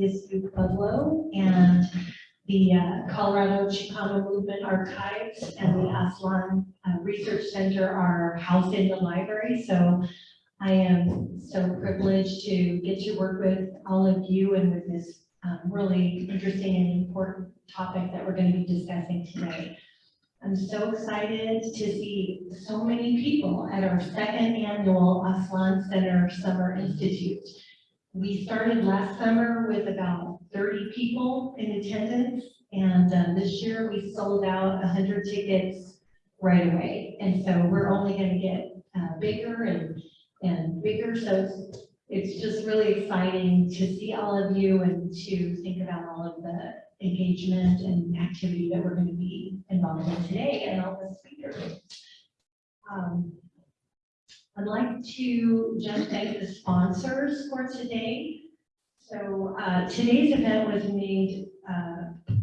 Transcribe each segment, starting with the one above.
CSU Pueblo and the uh, Colorado Chicano Movement Archives and the Aslan uh, Research Center are housed in the library. So I am so privileged to get to work with all of you and with this um, really interesting and important topic that we're going to be discussing today. I'm so excited to see so many people at our second annual Aslan Center Summer Institute. We started last summer with about 30 people in attendance, and uh, this year we sold out 100 tickets right away. And so we're only going to get uh, bigger and, and bigger, so it's, it's just really exciting to see all of you and to think about all of the engagement and activity that we're going to be involved in today and all the speakers. Um, I'd like to just thank the sponsors for today. So uh, today's event was made uh,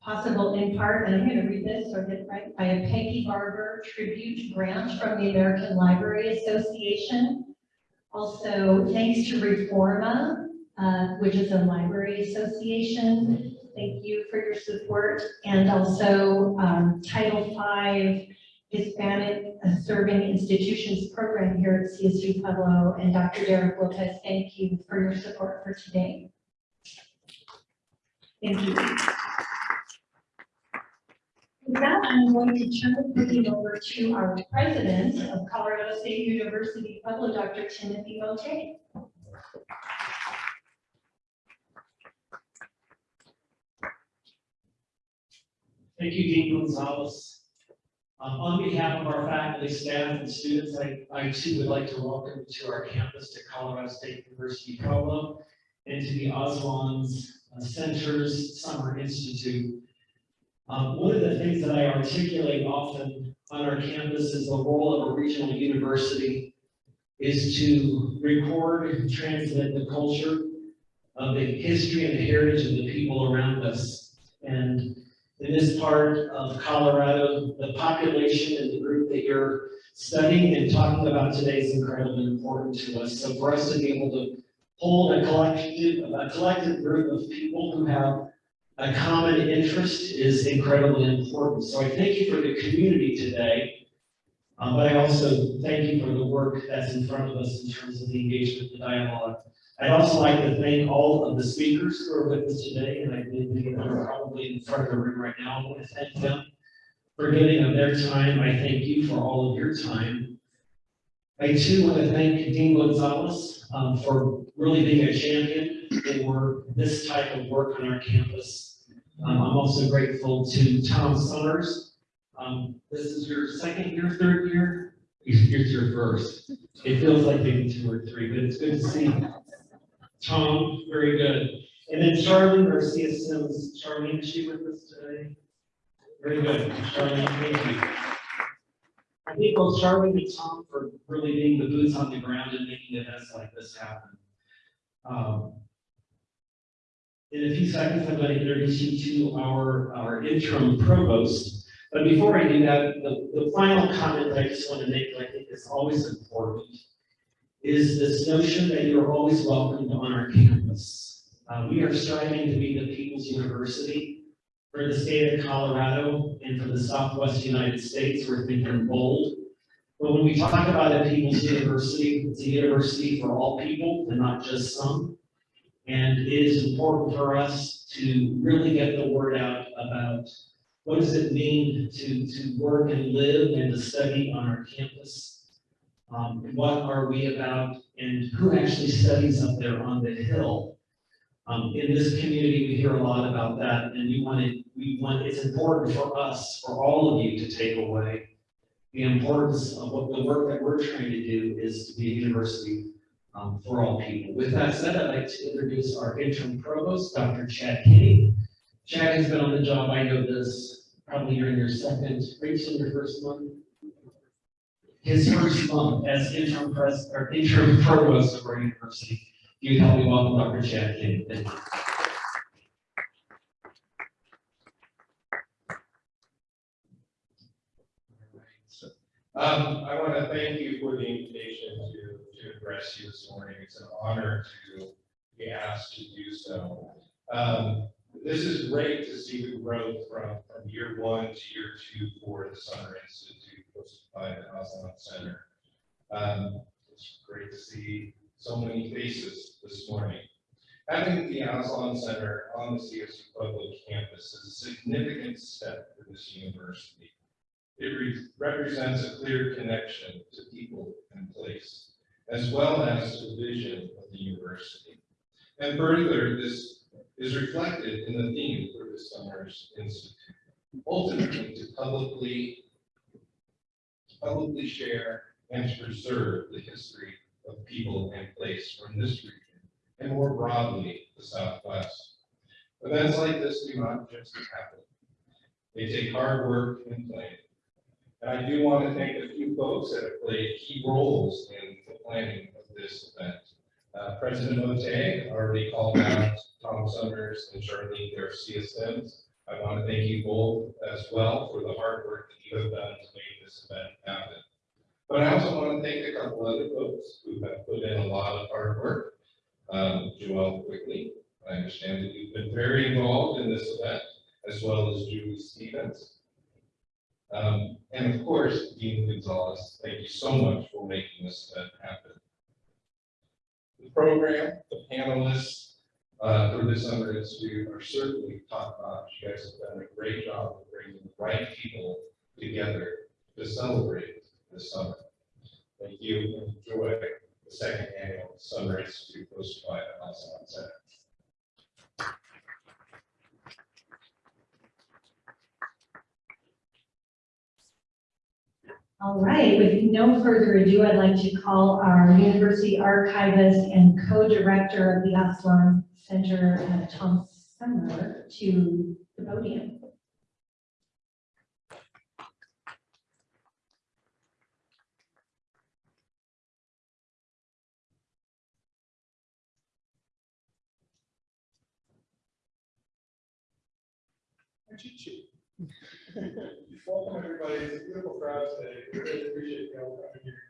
possible in part, and I'm going to read this so I get it right, by a Peggy Barber tribute grant from the American Library Association. Also, thanks to Reforma, uh, which is a library association. Thank you for your support. And also um, Title V Hispanic Serving Institutions Program here at CSU Pueblo. And Dr. Derek Lopez, thank you for your support for today. Thank you. With that, I'm going to turn the meeting over to our president of Colorado State University Pueblo, Dr. Timothy Mottet. Thank you, Dean Gonzalez. Um, on behalf of our faculty, staff, and students, I, I too would like to welcome to our campus to Colorado State University Pueblo and to the Aslan's uh, Centers Summer Institute. Um, one of the things that I articulate often on our campus is the role of a regional university is to record and transmit the culture of the history and the heritage of the people around us. And in this part of Colorado, the population and the group that you're studying and talking about today is incredibly important to us. So for us to be able to hold a collective, a collective group of people who have a common interest is incredibly important. So I thank you for the community today. Um, but I also thank you for the work that's in front of us in terms of the engagement, the dialogue. I'd also like to thank all of the speakers who are with us today, and I think they are probably in front of the room right now. I want to thank them for giving of their time. I thank you for all of your time. I too want to thank Dean Gonzalez um, for really being a champion for this type of work on our campus. Um, I'm also grateful to Tom Summers. Um, this is your second year, third year? It's your first. It feels like maybe two or three, but it's good to see Tom, very good. And then Charlene Garcia Sims. Charlene, is she with us today? Very good. Charlene, thank you. I think both Charlene and Tom for really being the boots on the ground and making events like this happen. Um, in a few seconds, I'm going to introduce you to our, our interim provost. But before I do that, the, the final comment I just want to make, I think is always important, is this notion that you're always welcomed on our campus. Uh, we are striving to be the People's University for the state of Colorado and for the Southwest United States. We're thinking bold. But when we talk about a People's University, it's a university for all people and not just some. And it is important for us to really get the word out about what does it mean to, to work and live and to study on our campus um, what are we about and who actually studies up there on the hill. Um, in this community, we hear a lot about that and we want it, we want, it's important for us, for all of you to take away the importance of what the work that we're trying to do is to be a university um, for all people. With that said, I'd like to introduce our interim provost, Dr. Chad Kinney. Chad has been on the job, I know this, probably you're in your second, Rachel, your first month? His first month as interim pres, or interim provost of our university. You help me welcome Dr. Chad Kinney. Thank you. Um, I want to thank you for the invitation to, to address you this morning. It's an honor to be asked to do so. Um, This is great to see the growth from, from year one to year two for the Summer Institute by the Aslan Center. Um, It's great to see so many faces this morning. Having the Aslan Center on the CSU Pueblo campus is a significant step for this university. It re- represents a clear connection to people and place, as well as to the vision of the university. And further, this is reflected in the theme for this summer's institute. Ultimately, to publicly, publicly share and preserve the history of people and place from this region, and more broadly, the Southwest. Events like this do not just happen. They take hard work and planning. And I do want to thank a few folks that have played key roles in the planning of this event. Uh, President Mottet already called out Tom Summers and Charlene Garcia Sims. I want to thank you both as well for the hard work that you have done to make this event happen. But I also want to thank a couple other folks who have put in a lot of hard work. Um, Joelle Quickly, I understand that you've been very involved in this event, as well as Julie Stevens. Um, and of course, Dean Gonzalez, thank you so much for making this event happen. The program, the panelists, uh, for this summer institute are certainly top notch. You guys have done a great job of bringing the right people together to celebrate this summer. Thank you enjoy the second annual Summer Institute hosted by the Alzheimer's Center. All right, with no further ado, I'd like to call our university archivist and co-director of the Aslan Center, uh, Tom Summer, to the podium. Sheet. Welcome, everybody. It's a beautiful crowd today. We Really appreciate you all coming here.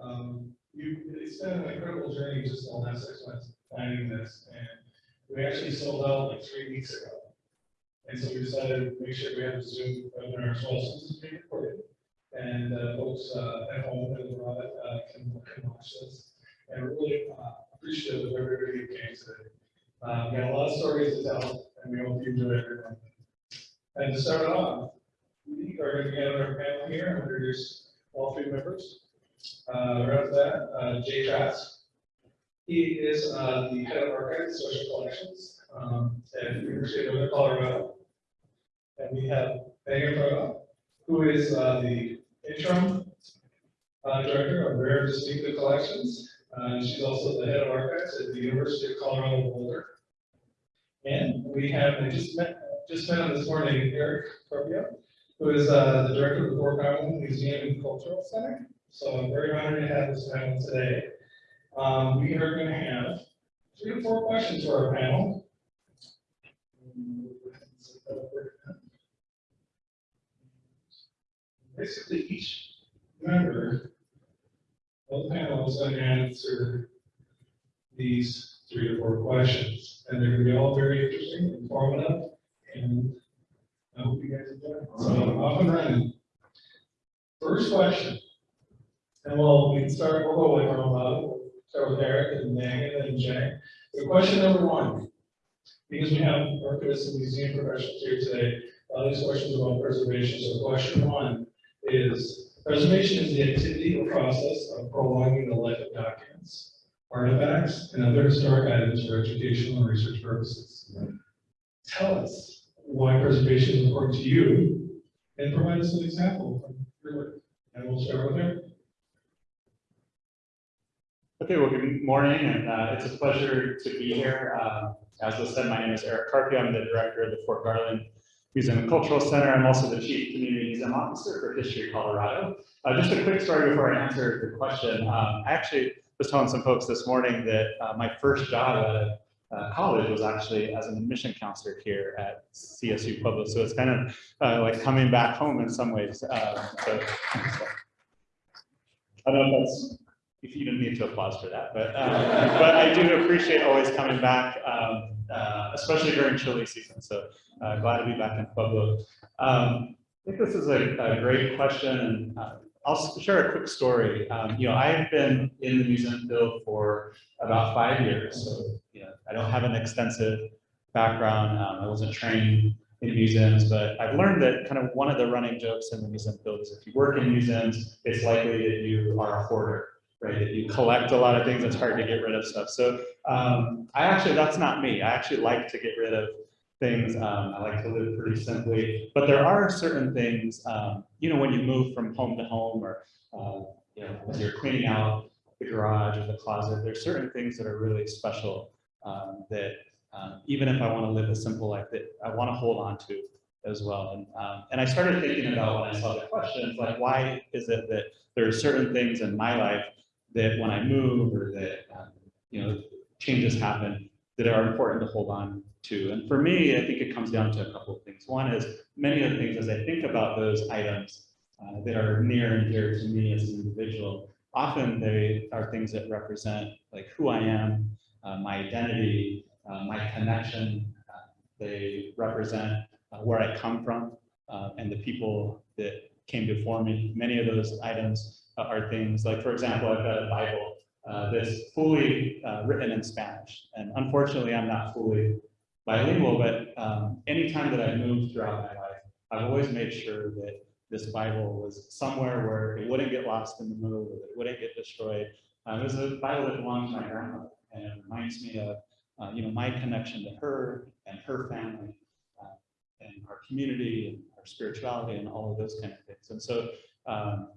Um, you, it's been an incredible journey just in the last six months finding this, and we actually sold out like three weeks ago. And so we decided to make sure we have a Zoom webinar as well, since it's being recorded. And, uh, folks, uh, at home and abroad, uh, can, can watch this. And we're really, uh, appreciative of everybody who came today. Uh, we got a lot of stories to tell, and we hope you enjoy everyone. And to start off, we are going to get our panel here and introduce all three members. Uh, right the uh, Jay Trask. He is, uh, the head of archives social collections, um, at the University of Colorado. And we have Megan who is, uh, the interim, uh, director of Rare Distinctive Collections. Uh, she's also the head of archives at the University of Colorado Boulder. And we have, I just met, just met this morning, Eric Carpio, who is uh, the director of the Fort Garland Museum and Cultural Center. So I'm very honored to have this panel today. Um, we are going to have three to four questions for our panel. Basically, each member of the panel is going to answer these three or four questions, and they're going to be all very interesting, and informative, and I hope you guys enjoy. So off and running. First question. And well, we can start, we'll go with our own, start with Eric and Megan and Jay. So question number one, because we have archivists and museum professionals here today, a lot of these questions about preservation. So question one is, uh, preservation is the activity or process of prolonging the life of documents, artifacts, and other historic items for educational and research purposes. Tell us why preservation is important to you and provide us an example from your work. And we'll start with Eric. Okay, well, good morning, and uh, it's a pleasure to be here. Um, As was said, my name is Eric Carpio. I'm the director of the Fort Garland Museum and Cultural Center. I'm also the Chief Community Museum Officer for History Colorado. Uh, Just a quick story before I answer the question. Um, I actually was telling some folks this morning that uh, my first job out of uh, college was actually as an admission counselor here at CSU Pueblo. So it's kind of uh, like coming back home in some ways. Um, so- I don't know if that's you didn't need to applause for that, but, uh, but I do appreciate always coming back, um, uh, especially during chili season. So uh, glad to be back in Pueblo. Um, I think this is a, a great question, and uh, I'll share a quick story. Um, you know, I've been in the museum field for about five years, so you know, I don't have an extensive background. Um, I wasn't trained in museums, but I've learned that kind of one of the running jokes in the museum field is if you work in museums, it's likely that you are a hoarder, right? That you collect a lot of things, it's hard to get rid of stuff. So um, I actually, that's not me. I actually like to get rid of things. Um, I like to live pretty simply, but there are certain things, um, you know, when you move from home to home or, uh, you know, when you're cleaning out the garage or the closet, there's certain things that are really special um, that um, even if I want to live a simple life, that I want to hold on to as well. And, um, and I started thinking about when I saw the questions, like, why is it that there are certain things in my life that when I move or that, um, you know, changes happen that are important to hold on And for me, I think it comes down to a couple of things. One is many of the things as I think about those items uh, that are near and dear to me as an individual, often they are things that represent like who I am, uh, my identity, uh, my connection. Uh, they represent uh, where I come from uh, and the people that came before me. Many of those items are things like, for example, I've got a Bible that's fully written in Spanish. And unfortunately, I'm not fully bilingual, but um, anytime that I moved throughout my life, I've always made sure that this Bible was somewhere where it wouldn't get lost in the move, that it wouldn't get destroyed. Um, it was a Bible that belonged to my grandmother and it reminds me of, uh, you know, my connection to her and her family uh, and our community and our spirituality and all of those kind of things. And so um,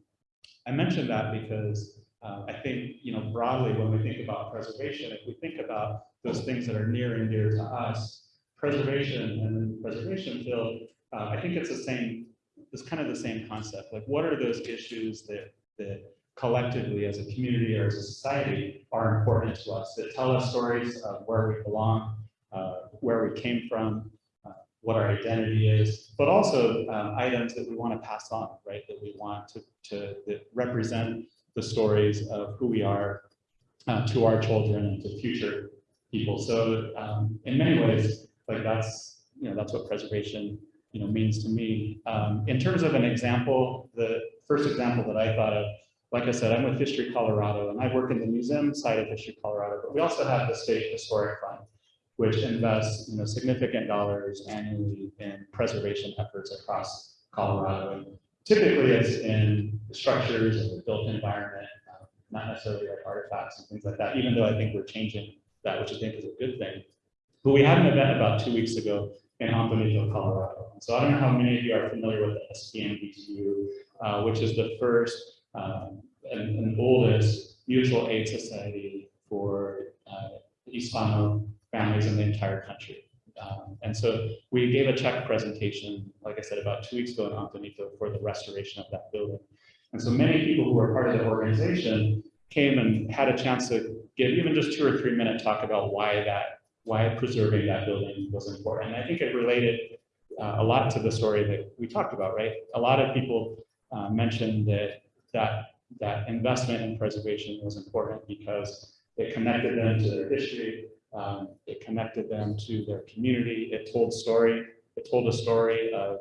I mentioned that because uh, I think, you know, broadly, when we think about preservation, if we think about those things that are near and dear to us, preservation and preservation field, uh, I think it's the same, it's kind of the same concept. Like, what are those issues that, that collectively as a community or as a society are important to us, that tell us stories of where we belong, uh, where we came from, uh, what our identity is, but also um, items that we want to pass on, right? That we want to, to that represent the stories of who we are uh, to our children and to future people. So um, in many ways, like that's, you know, that's what preservation, you know, means to me. Um, in terms of an example, the first example that I thought of, like I said, I'm with History Colorado and I work in the museum side of History Colorado, but we also have the State Historic Fund, which invests, you know, significant dollars annually in preservation efforts across Colorado. And typically it's in the structures and the built environment, uh, not necessarily like artifacts and things like that, even though I think we're changing that, which I think is a good thing. But we had an event about two weeks ago in Antonito, Colorado. So I don't know how many of you are familiar with the SPMDTU, uh, which is the first um, and, and oldest mutual aid society for uh, Hispano families in the entire country. Um, and so we gave a check presentation, like I said, about two weeks ago in Antonito for the restoration of that building. And so many people who were part of the organization came and had a chance to give even just two or three minute talk about why that, why preserving that building was important. And I think it related uh, a lot to the story that we talked about, right? A lot of people uh, mentioned that that that investment in preservation was important because it connected them to their history, um, it connected them to their community, it told story, it told a story of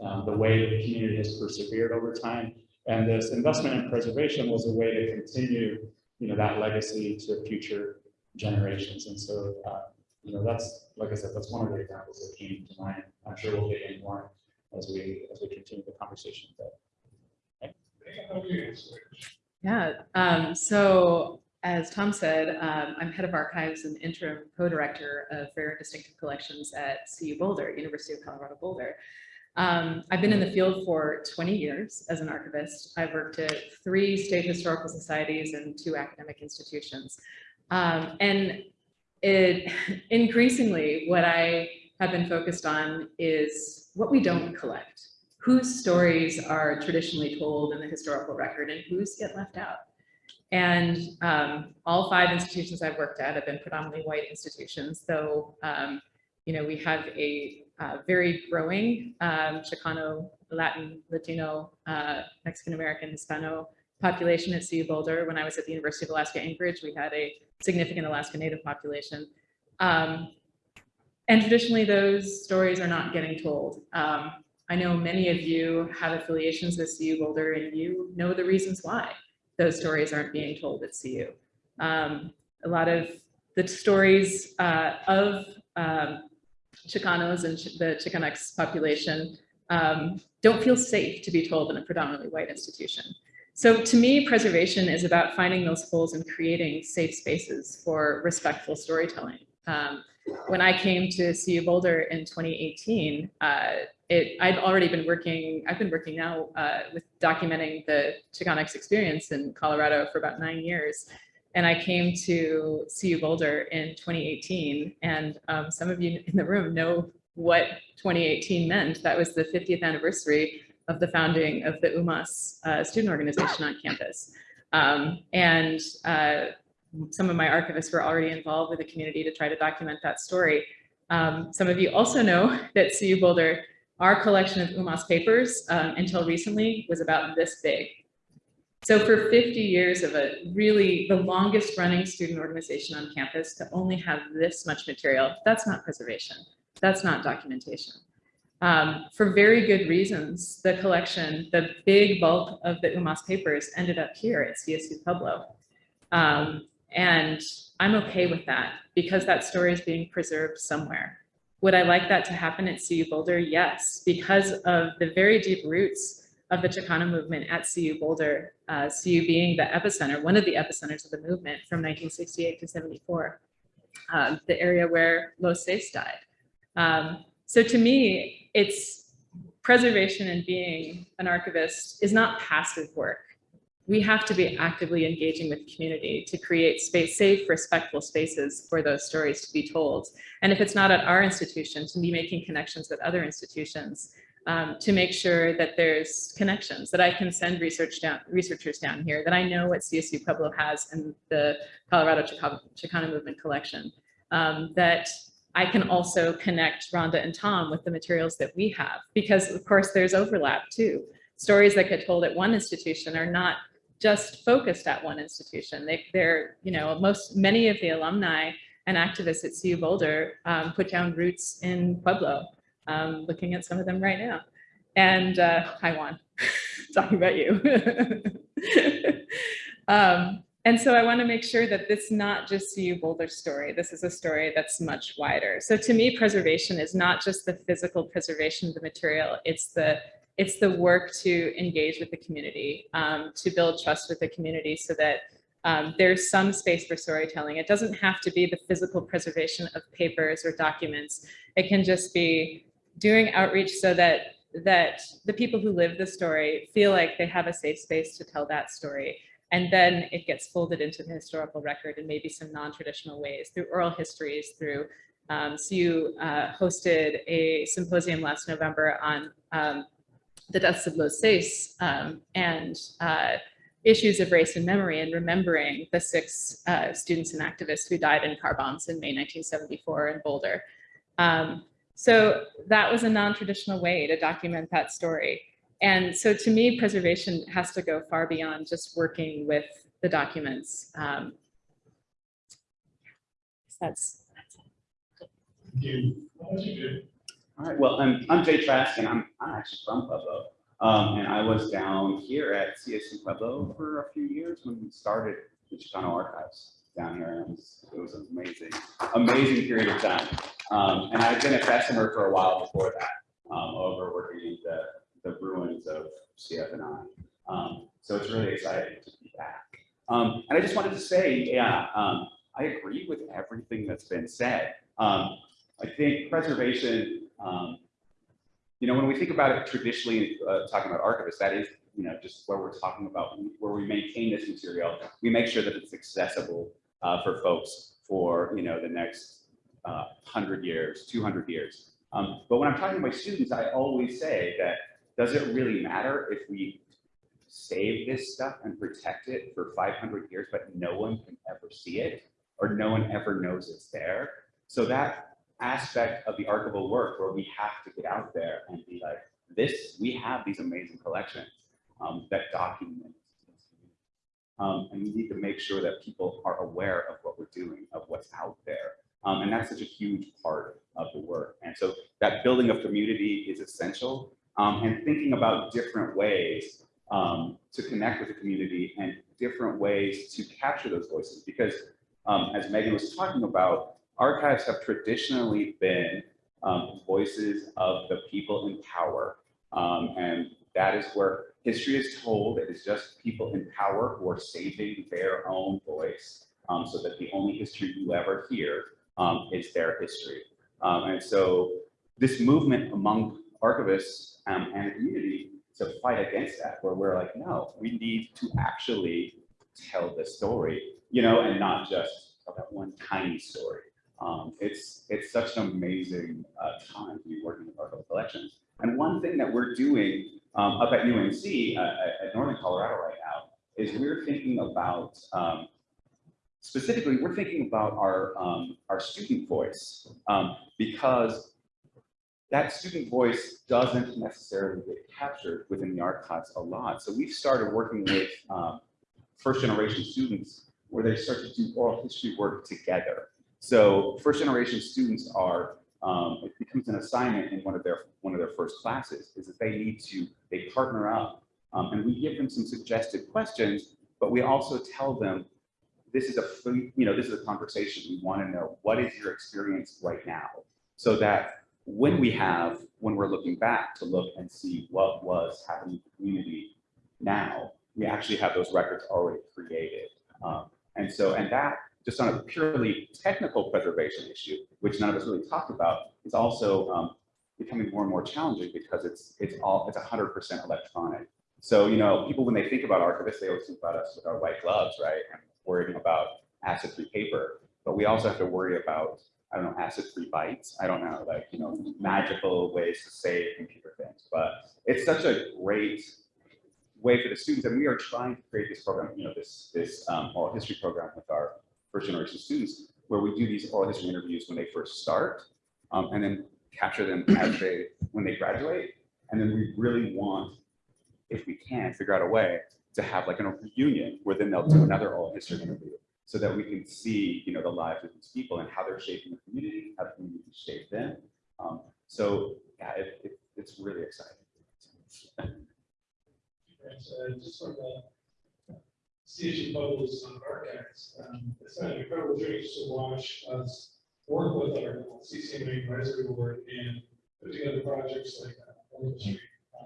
um, the way the community has persevered over time. And this investment in preservation was a way to continue, you know, that legacy to future generations. And so, uh, you know, that's, like I said, that's one of the examples that came to mind. I'm sure we'll get in more as we, as we continue the conversation. But Okay, Yeah, um, so as Tom said, um, I'm head of archives and interim co-director of Rare and Distinctive Collections at CU Boulder, University of Colorado Boulder. Um, I've been in the field for 20 years as an archivist. I've worked at three state historical societies and two academic institutions. Um, and it increasingly what I have been focused on is what we don't collect whose stories are traditionally told in the historical record and whose get left out. And um, all five institutions I've worked at have been predominantly white institutions, though, um, you know, we have a uh, very growing um, Chicano, Latin, Latino, uh, Mexican-American, Hispano population at CU Boulder. When I was at the University of Alaska Anchorage, we had a significant Alaska Native population. Um, and traditionally, those stories are not getting told. Um, I know many of you have affiliations with CU Boulder and you know the reasons why those stories aren't being told at CU. Um, a lot of the stories uh, of um, Chicanos and the Chicanx population um, don't feel safe to be told in a predominantly white institution. So to me, preservation is about finding those holes and creating safe spaces for respectful storytelling. Um, when I came to CU Boulder in 2018, uh, it, I'd already been working, I've been working now uh, with documenting the Chicanx experience in Colorado for about nine years. And I came to CU Boulder in 2018, and um, some of you in the room know what 2018 meant. That was the 50th anniversary of the founding of the UMAS uh, student organization on campus. Um, and uh, some of my archivists were already involved with the community to try to document that story. Um, some of you also know that CU Boulder, our collection of UMAS papers um, until recently was about this big. So for 50 years of a really the longest running student organization on campus to only have this much material, that's not preservation. That's not documentation. Um, for very good reasons, the collection, the big bulk of the UMAS papers ended up here at CSU Pueblo. Um, and I'm okay with that because that story is being preserved somewhere. Would I like that to happen at CU Boulder? Yes, because of the very deep roots of the Chicano movement at CU Boulder, uh, CU being the epicenter, one of the epicenters of the movement from 1968 to 74, um, the area where Los Seis died. Um, so to me, it's preservation and being an archivist is not passive work. We have to be actively engaging with community to create space, safe, respectful spaces for those stories to be told. And if it's not at our institution, to be making connections with other institutions um, to make sure that there's connections, that I can send research down, researchers down here, that I know what CSU Pueblo has in the Colorado Chicano, Movement collection, um, that I can also connect Rhonda and Tom with the materials that we have, because of course there's overlap too. Stories that get told at one institution are not just focused at one institution. They, they're, you know, most, many of the alumni and activists at CU Boulder um, put down roots in Pueblo, um, looking at some of them right now. And uh, hi Juan, talking about you. um, and so I want to make sure that this is not just CU Boulder story. This is a story that's much wider. So to me, preservation is not just the physical preservation of the material. It's the it's the work to engage with the community, um, to build trust with the community so that um, there's some space for storytelling. It doesn't have to be the physical preservation of papers or documents. It can just be doing outreach so that that the people who live the story feel like they have a safe space to tell that story. And then it gets folded into the historical record in maybe some non-traditional ways through oral histories, through um, so you uh, hosted a symposium last November on um, the deaths of Los Seis um, and uh, issues of race and memory and remembering the six uh, students and activists who died in car bombs in May 1974 in Boulder. Um, so that was a non-traditional way to document that story. And so to me, preservation has to go far beyond just working with the documents. Um, that's, You, what would you? All right, well, I'm, I'm Jay Trask and I'm, I'm actually from Pueblo. Um, and I was down here at CSU Pueblo for a few years when we started the Chicano Archives down here. It was, it was an amazing, amazing period of time. Um, and I've been a customer for a while before that, um, over working in the, the ruins of CF&I. Um, so it's really exciting to be back. Um, and I just wanted to say, yeah, um, I agree with everything that's been said. Um, I think preservation, um, you know, when we think about it traditionally, uh, talking about archivists, that is, you know, just where we're talking about, where we maintain this material, we make sure that it's accessible uh, for folks for, you know, the next uh, 100 years, 200 years. Um, but when I'm talking to my students, I always say that, does it really matter if we save this stuff and protect it for 500 years, but no one can ever see it, or no one ever knows it's there? So that aspect of the archival work where we have to get out there and be like, this, we have these amazing collections um, that document Um, and we need to make sure that people are aware of what we're doing, of what's out there. Um, and that's such a huge part of the work. And so that building of community is essential. Um, and thinking about different ways um, to connect with the community and different ways to capture those voices. Because um, as Megan was talking about, archives have traditionally been um, voices of the people in power. And that is where history is told. that It is just people in power who are saving their own voice um, so that the only history you ever hear um, is their history. Um, and so this movement among archivists um, and the community to fight against that, where we're like, no, we need to actually tell the story, you know, and not just about one tiny story. Um, it's it's such an amazing uh, time to be working with archival collections. And one thing that we're doing um, up at UNC uh, at, Northern Colorado right now is we're thinking about um, specifically we're thinking about our um, our student voice um, because that student voice doesn't necessarily get captured within the archives a lot. So we've started working with um, first generation students where they start to do oral history work together. So first generation students are, um, it becomes an assignment in one of their one of their first classes is that they need to, they partner up um, and we give them some suggested questions, but we also tell them this is a you know, this is a conversation. We want to know what is your experience right now so that when we have, when we're looking back to look and see what was happening in the community now, we actually have those records already created. Um, and so, and that just on a purely technical preservation issue, which none of us really talked about, is also um, becoming more and more challenging because it's it's all it's 100% electronic. So you know, people when they think about archivists, they always think about us with our white gloves, right, and worrying about acid-free paper. But we also have to worry about I don't know acid-free bytes. I don't know like you know magical ways to save computer things. But it's such a great way for the students, and we are trying to create this program, you know, this this um, oral history program with our first generation students, where we do these oral history interviews when they first start, um, and then capture them as they when they graduate, and then we really want, if we can, figure out a way to have like a reunion where then they'll do another oral history interview, so that we can see, you know, the lives of these people and how they're shaping the community, how the community shaped them. Um, so yeah, it, it, it's really exciting. Just from the CSU Pueblo's archives, um, it's been an incredible journey just to watch us work with our CCMA advisory board and put together projects like uh, history, uh,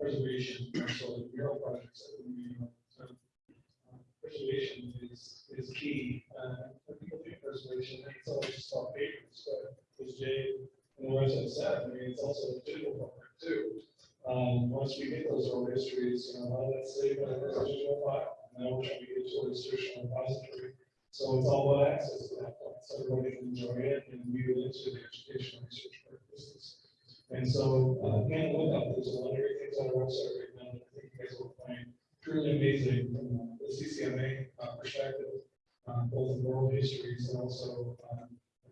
preservation, the mural projects that we, do. so, uh, preservation is, is key. Uh, people think preservation, it's always just about papers, but as Jay and the rest have said, I mean, it's also a digital program too. Um, once we get those oral histories, you know, a lot of that's saved in a digital file. Now trying to get to a institutional repository. So it's all about access to that point. So everybody can enjoy it and view it into the educational research purposes. And so, uh, again, look up, there's a lot of great things on our website right now that I think you guys will find truly amazing from uh, the CCMA uh, perspective, uh, both in oral histories and also, um,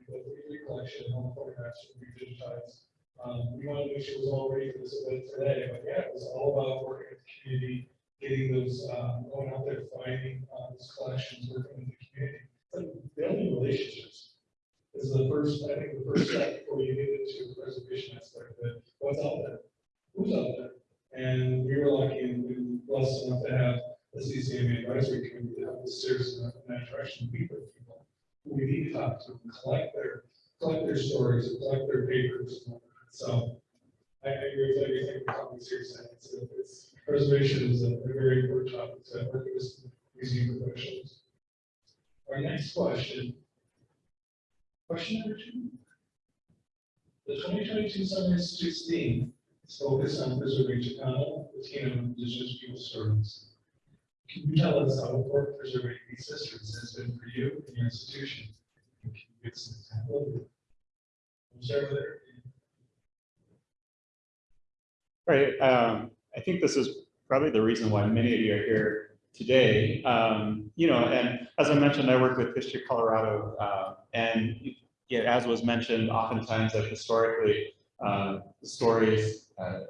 the three collection, all the photographs that we digitized. Um, we wanted to make sure it was all ready for this event today, but yeah, it was all about working with the community, getting those, um, going out there, finding, uh, collections, working with the community. Building relationships is the first, I think, the first step before you get into the preservation aspect of it. What's out there? Who's out there? And we were lucky and we were blessed enough to have the CCMA advisory committee that helped us serious enough in that direction, to with people. We need to talk to, collect their, collect their stories, collect their papers. So I, agree with everything companies here saying. It's, it's, preservation is a very important topic to work with museum professionals. Our next question. Question number two. The twenty twenty-two Summer Institute's theme is focused on preserving Chicano, Latino, and Indigenous people stories. Can you tell us how important preserving these histories has been for you and your institution? Can you give us an example of it? Right, um, I think this is probably the reason why many of you are here today. Um, you know, and as I mentioned, I work with History Colorado, uh, and yeah, as was mentioned, oftentimes historically, uh, stories, uh,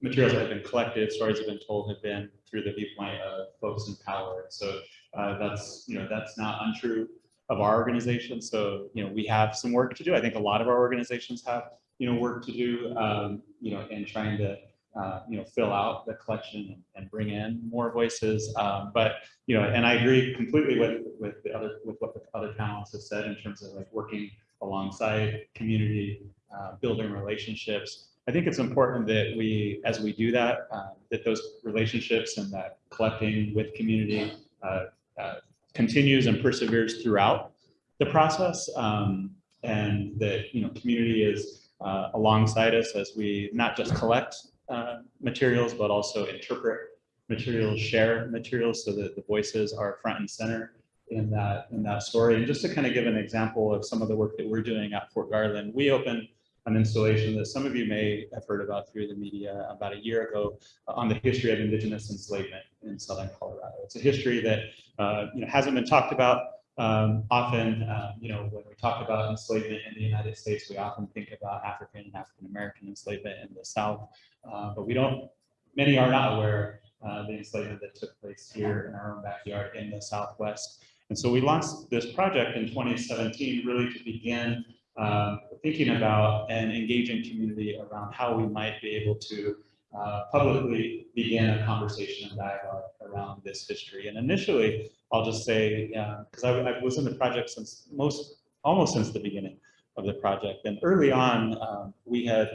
materials that have been collected, stories have been told have been through the viewpoint of folks in power. So uh, that's, you know, that's not untrue of our organization. So, you know, we have some work to do. I think a lot of our organizations have, you know, work to do, um, you know, in trying to, uh, you know, fill out the collection and, bring in more voices. Um, but, you know, and I agree completely with, with the other, with what the other panelists have said in terms of like working alongside community, uh, building relationships. I think it's important that we, as we do that, uh, that those relationships and that collecting with community uh, uh, continues and perseveres throughout the process. Um, and that, you know, community is uh, alongside us as we not just collect uh, materials, but also interpret materials, share materials so that the voices are front and center in that, in that story. And just to kind of give an example of some of the work that we're doing at Fort Garland, we opened an installation that some of you may have heard about through the media about a year ago on the history of indigenous enslavement in southern Colorado. It's a history that uh, you know hasn't been talked about um, often. Uh, you know, when we talk about enslavement in the United States, we often think about African and African American enslavement in the South, uh, but we don't. Many are not aware uh, the enslavement that took place here in our own backyard in the Southwest. And so we launched this project in 2017 really to begin um, thinking about and engaging community around how we might be able to uh, publicly begin a conversation and dialogue around this history. And initially, I'll just say, because I, I was in the project since most, almost since the beginning of the project. And early on, um, we had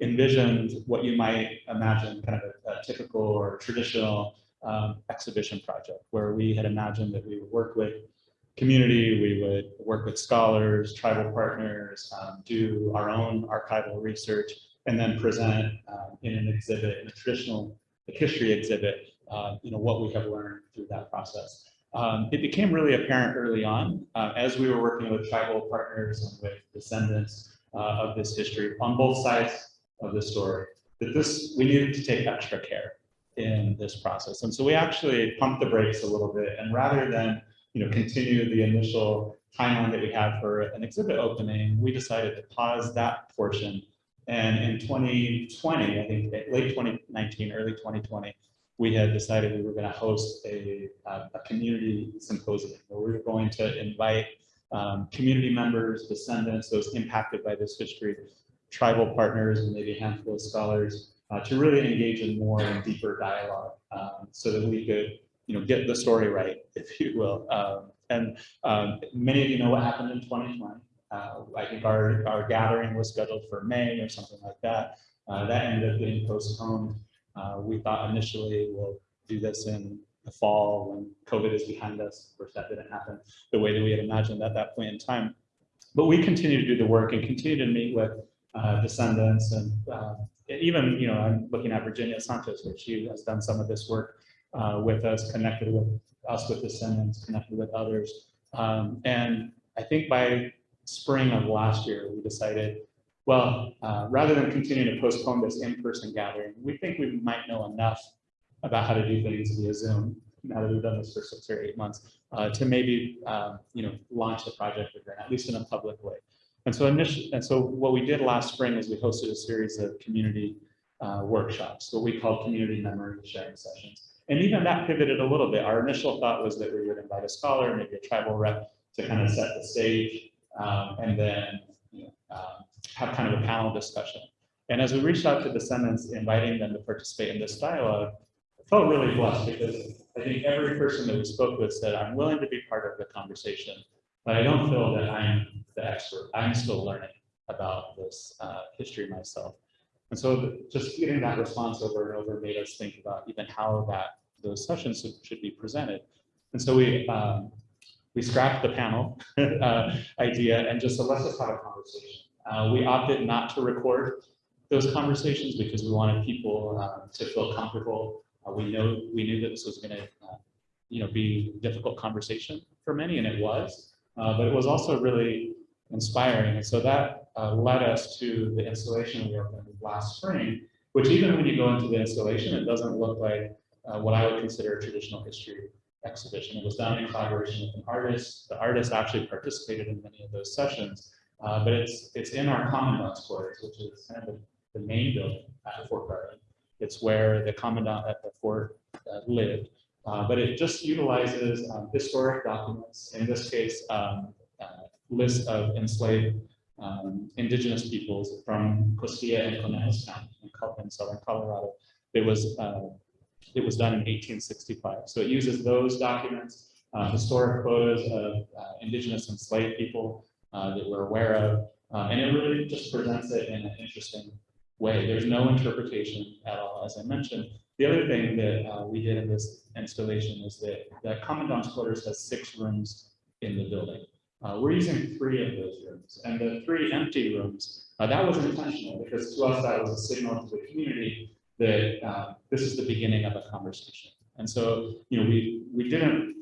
envisioned what you might imagine kind of a, a typical or traditional um, exhibition project, where we had imagined that we would work with community, we would work with scholars, tribal partners, um, do our own archival research, and then present um, in an exhibit, in a traditional history exhibit, uh, you know, what we have learned through that process. Um, it became really apparent early on uh, as we were working with tribal partners and with descendants uh, of this history on both sides of the story that this we needed to take extra care in this process. And so we actually pumped the brakes a little bit and rather than you know, continue the initial timeline that we had for an exhibit opening, we decided to pause that portion. And in 2020, I think late 2019, early 2020, we had decided we were going to host a, a community symposium where we were going to invite um, community members, descendants, those impacted by this history, tribal partners, and maybe a handful of scholars uh, to really engage in more and deeper dialogue um, so that we could you know, get the story right, if you will. Um, and um, many of you know what happened in 2020. Uh, I think our, our gathering was scheduled for May or something like that. Uh, that ended up getting postponed. Uh, we thought initially we'll do this in the fall when COVID is behind us. Of course, that didn't happen the way that we had imagined at that point in time. But we continue to do the work and continue to meet with uh, descendants and uh, even, you know, I'm looking at Virginia Santos, where she has done some of this work uh, with us, connected with us with descendants, connected with others. Um, and I think by spring of last year, we decided, well, uh, rather than continuing to postpone this in-person gathering, we think we might know enough about how to do things via Zoom, now that we've done this for six or eight months, uh, to maybe, um, you know, launch the project again, at least in a public way. And so initially, and so what we did last spring is we hosted a series of community uh, workshops, what we call community memory sharing sessions. And even that pivoted a little bit. Our initial thought was that we would invite a scholar, maybe a tribal rep to kind of set the stage um, and then have kind of a panel discussion. And as we reached out to descendants, inviting them to participate in this dialogue, I felt really blessed because I think every person that we spoke with said, I'm willing to be part of the conversation, but I don't feel that I'm the expert. I'm still learning about this uh, history myself. And so just getting that response over and over made us think about even how that, those sessions should, be presented. And so we, um, we scrapped the panel uh, idea and just said, let's just have a conversation. Uh, we opted not to record those conversations because we wanted people uh, to feel comfortable. Uh, we know we knew that this was going to, uh, you know, be a difficult conversation for many, and it was. Uh, but it was also really inspiring, and so that uh, led us to the installation we opened last spring. Which even when you go into the installation, it doesn't look like what I would consider a traditional history exhibition. It was done in collaboration with an artist. The artist actually participated in many of those sessions, uh, but it's it's in our Commandant's quarters, which is kind of the, the main building at Fort Garland. It's where the commandant at the fort uh, lived. Uh, But it just utilizes um, historic documents, in this case, um, uh, list of enslaved um, indigenous peoples from Costilla and Conejos County in southern Colorado. It was, uh, it was done in eighteen sixty-five. So it uses those documents, uh, historic photos of indigenous enslaved people uh, that we're aware of. uh, And it really just presents it in an interesting way. There's no interpretation at all, as I mentioned. The other thing that uh, we did in this installation is that the commandant's quarters has six rooms in the building. Uh, we're using three of those rooms, and the three empty rooms, uh, that was intentional, because to us, that was a signal to the community that, this is the beginning of a conversation. And so, you know, we, we didn't,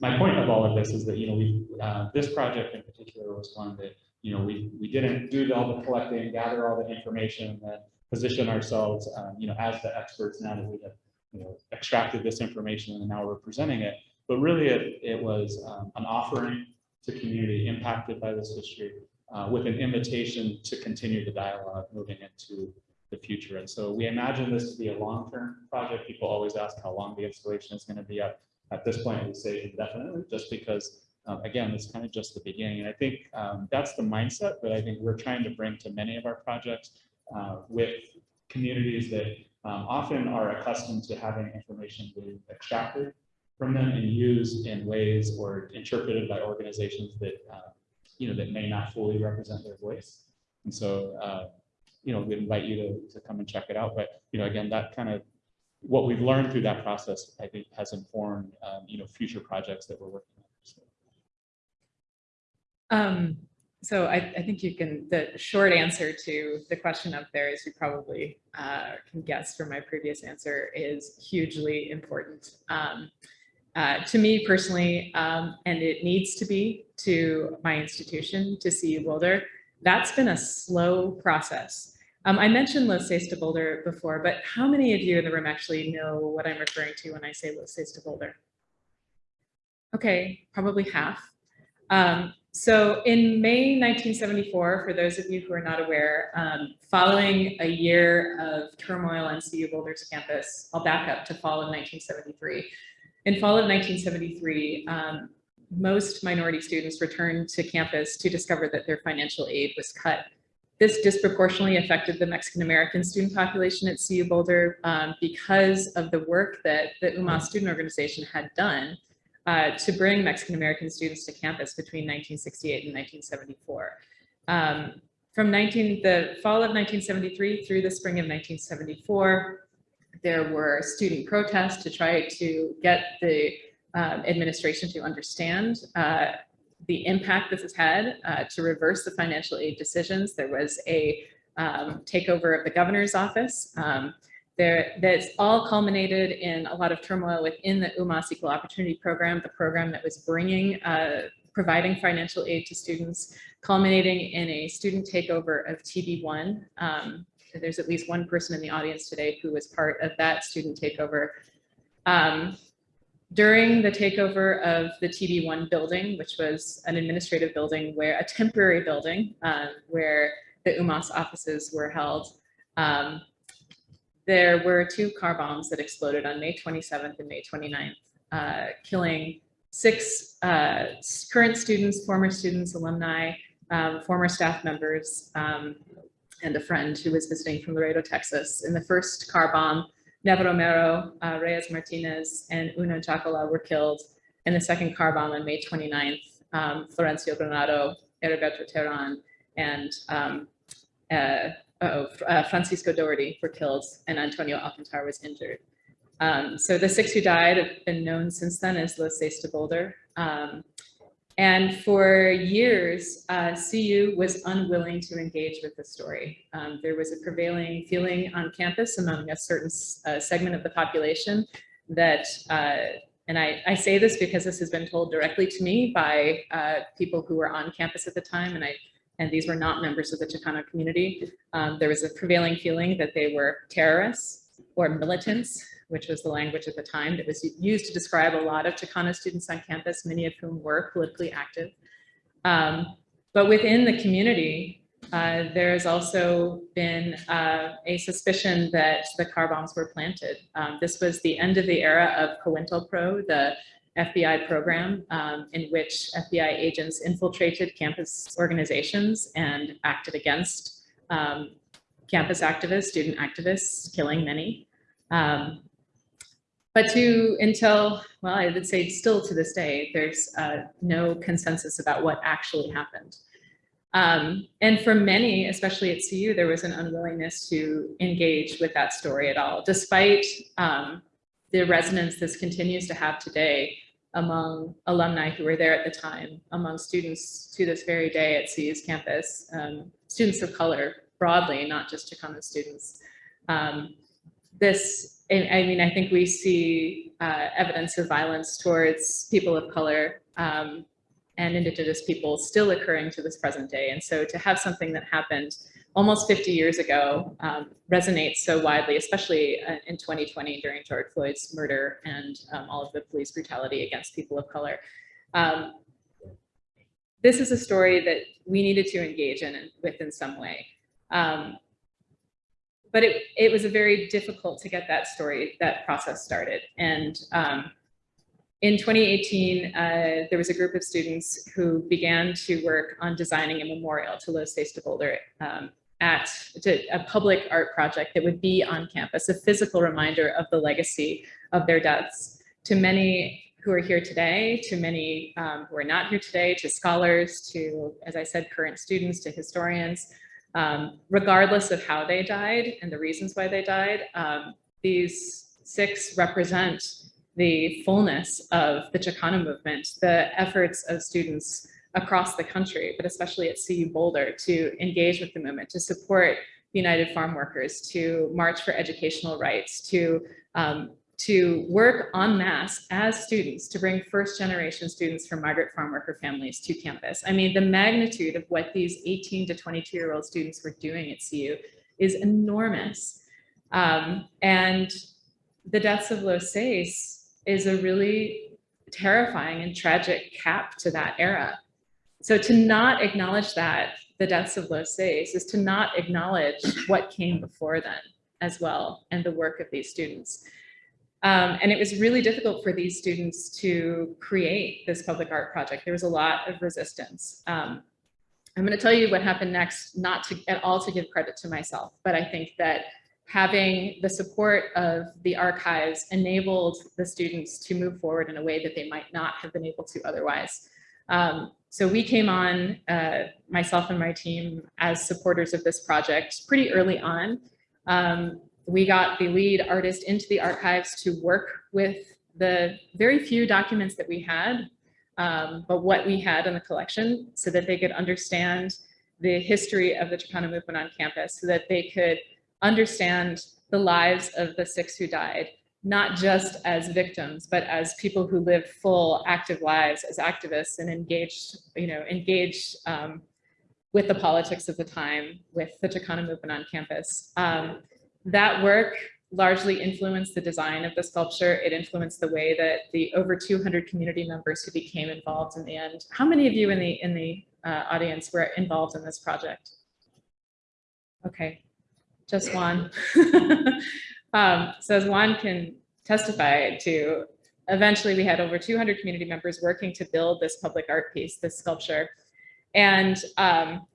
my point of all of this is that, you know, we, uh, this project in particular was one that, you know, we, we didn't do all the collecting, gather all the information, and position ourselves, um, you know, as the experts now that we have, you know, extracted this information and now we're presenting it. But really, it, it was, um, an offering to community impacted by this history, uh, with an invitation to continue the dialogue moving into the future. And so we imagine this to be a long-term project. People always ask how long the installation is going to be up. At this point, we say indefinitely, just because, um, again, it's kind of just the beginning. And I think um, that's the mindset that I think we're trying to bring to many of our projects uh, with communities that um, often are accustomed to having information being extracted from them and used in ways or interpreted by organizations that, uh, you know, that may not fully represent their voice. And so, uh, you know, we invite you to, to come and check it out. But, you know, again, that kind of, what we've learned through that process, I think, has informed, um, you know, future projects that we're working on. So, Um, so I, I think you can, the short answer to the question up there, as you probably uh, can guess from my previous answer, is hugely important. Um, uh, to me personally, um, and it needs to be to my institution, to CU Boulder, that's been a slow process. Um, I mentioned Los Seis de Boulder before, but how many of you in the room actually know what I'm referring to when I say Los Seis de Boulder? Okay, probably half. Um, so in May 1974, for those of you who are not aware, um, following a year of turmoil on CU Boulder's campus, I'll back up to fall of 1973. In fall of 1973, um, most minority students returned to campus to discover that their financial aid was cut. This disproportionately affected the Mexican American student population at CU Boulder um, because of the work that the UMAS student organization had done uh, to bring Mexican American students to campus between 1968 and 1974. Um, from 19, the fall of 1973 through the spring of 1974, there were student protests to try to get the um, administration to understand uh, the impact this has had uh, to reverse the financial aid decisions. There was a um, takeover of the governor's office. Um, there, that's all culminated in a lot of turmoil within the UMAS Equal Opportunity Program, the program that was bringing, uh, providing financial aid to students, culminating in a student takeover of TB1. Um, there's at least one person in the audience today who was part of that student takeover. Um, during the takeover of the TB1 building, which was an administrative building where a temporary building uh, where the UMAS offices were held, um, there were two car bombs that exploded on May 27th and May 29th, uh, killing six uh, current students, former students, alumni, um, former staff members, um, and a friend who was visiting from Laredo, Texas. In the first car bomb, Neva Romero, uh, Reyes Martinez, and Una Jaakola were killed. In the second car bomb on May 29th, um, Florencio Granado, Heriberto Terran, and um, uh, uh, uh, Francisco Dougherty were killed and Antonio Alcantar was injured. Um, so the six who died have been known since then as Los Seis de Boulder. Um, and for years, uh, CU was unwilling to engage with the story. Um, there was a prevailing feeling on campus among a certain uh, segment of the population that, uh, and I, I, say this because this has been told directly to me by uh, people who were on campus at the time, and I and these were not members of the Chicano community. Um, there was a prevailing feeling that they were terrorists or militants, which was the language at the time that was used to describe a lot of Chicano students on campus, many of whom were politically active. Um, but within the community, Uh, has also been uh, a suspicion that the car bombs were planted. Um, This was the end of the era of COINTELPRO, the FBI program um, in which FBI agents infiltrated campus organizations and acted against um, campus activists, student activists, killing many. Um, But to, until, well, I would say still to this day, there's uh, no consensus about what actually happened. Um, and for many, especially at CU, there was an unwillingness to engage with that story at all, despite um, the resonance this continues to have today among alumni who were there at the time, among students to this very day at CU's campus, um, students of color broadly, not just Chicano students. Um, this, I I mean, I think we see uh, evidence of violence towards people of color um, and indigenous people still occurring to this present day. And so to have something that happened almost 50 years ago um, resonates so widely, especially uh, in 2020 during George Floyd's murder and um, all of the police brutality against people of color. Um, this is a story that we needed to engage in with in some way. But it, it was a very difficult to get that story, that process started. And um, in 2018, uh, there was a group of students who began to work on designing a memorial to Los Seis de Boulder um, at to a public art project that would be on campus, a physical reminder of the legacy of their deaths. To many who are here today, to many um, who are not here today, to scholars, to, as I said, current students, to historians, um, regardless of how they died and the reasons why they died, um, these six represent the fullness of the Chicano movement, the efforts of students across the country, but especially at CU Boulder to engage with the movement, to support United Farm Workers, to march for educational rights, to um, to work en masse as students to bring first generation students from migrant farm worker families to campus. I mean, the magnitude of what these 18 to 22 year old students were doing at CU is enormous. Um, and the deaths of Los Seis is a really terrifying and tragic cap to that era. So to not acknowledge that, the deaths of Los Seis, is to not acknowledge what came before then as well, and the work of these students. Um, and it was really difficult for these students to create this public art project. There was a lot of resistance. Um, I'm going to tell you what happened next, not to at all to give credit to myself, but I think that having the support of the archives enabled the students to move forward in a way that they might not have been able to otherwise. Um, so we came on, uh, myself and my team, as supporters of this project pretty early on. Um, we got the lead artist into the archives to work with the very few documents that we had, um, but what we had in the collection so that they could understand the history of the Chicano movement on campus, so that they could understand the lives of the six who died, not just as victims, but as people who lived full active lives as activists and engaged, you know, engaged um, with the politics of the time, with the Chicano movement on campus. Um, that work largely influenced the design of the sculpture. It influenced the way that the over 200 community members who became involved in the end. How many of you in the in the uh, audience were involved in this project? Okay, just one. um, so as Juan can testify to, eventually we had over 200 community members working to build this public art piece, this sculpture. And um,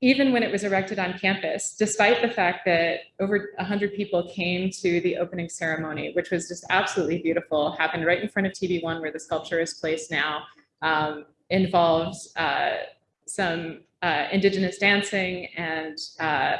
even when it was erected on campus, despite the fact that over 100 people came to the opening ceremony, which was just absolutely beautiful, happened right in front of TB1 where the sculpture is placed now, um, involves uh, some uh, indigenous dancing and uh,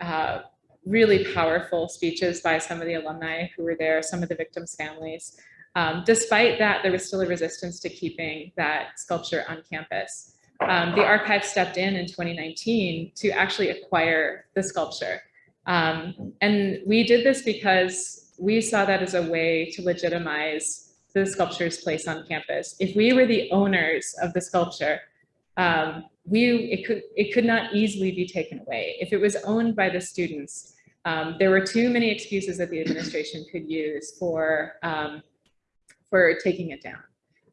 uh, really powerful speeches by some of the alumni who were there, some of the victims' families. Um, despite that, there was still a resistance to keeping that sculpture on campus um, the archive stepped in in 2019 to actually acquire the sculpture. Um, and we did this because we saw that as a way to legitimize the sculpture's place on campus. If we were the owners of the sculpture, um, we it could it could not easily be taken away. If it was owned by the students, um, there were too many excuses that the administration could use for um, for taking it down.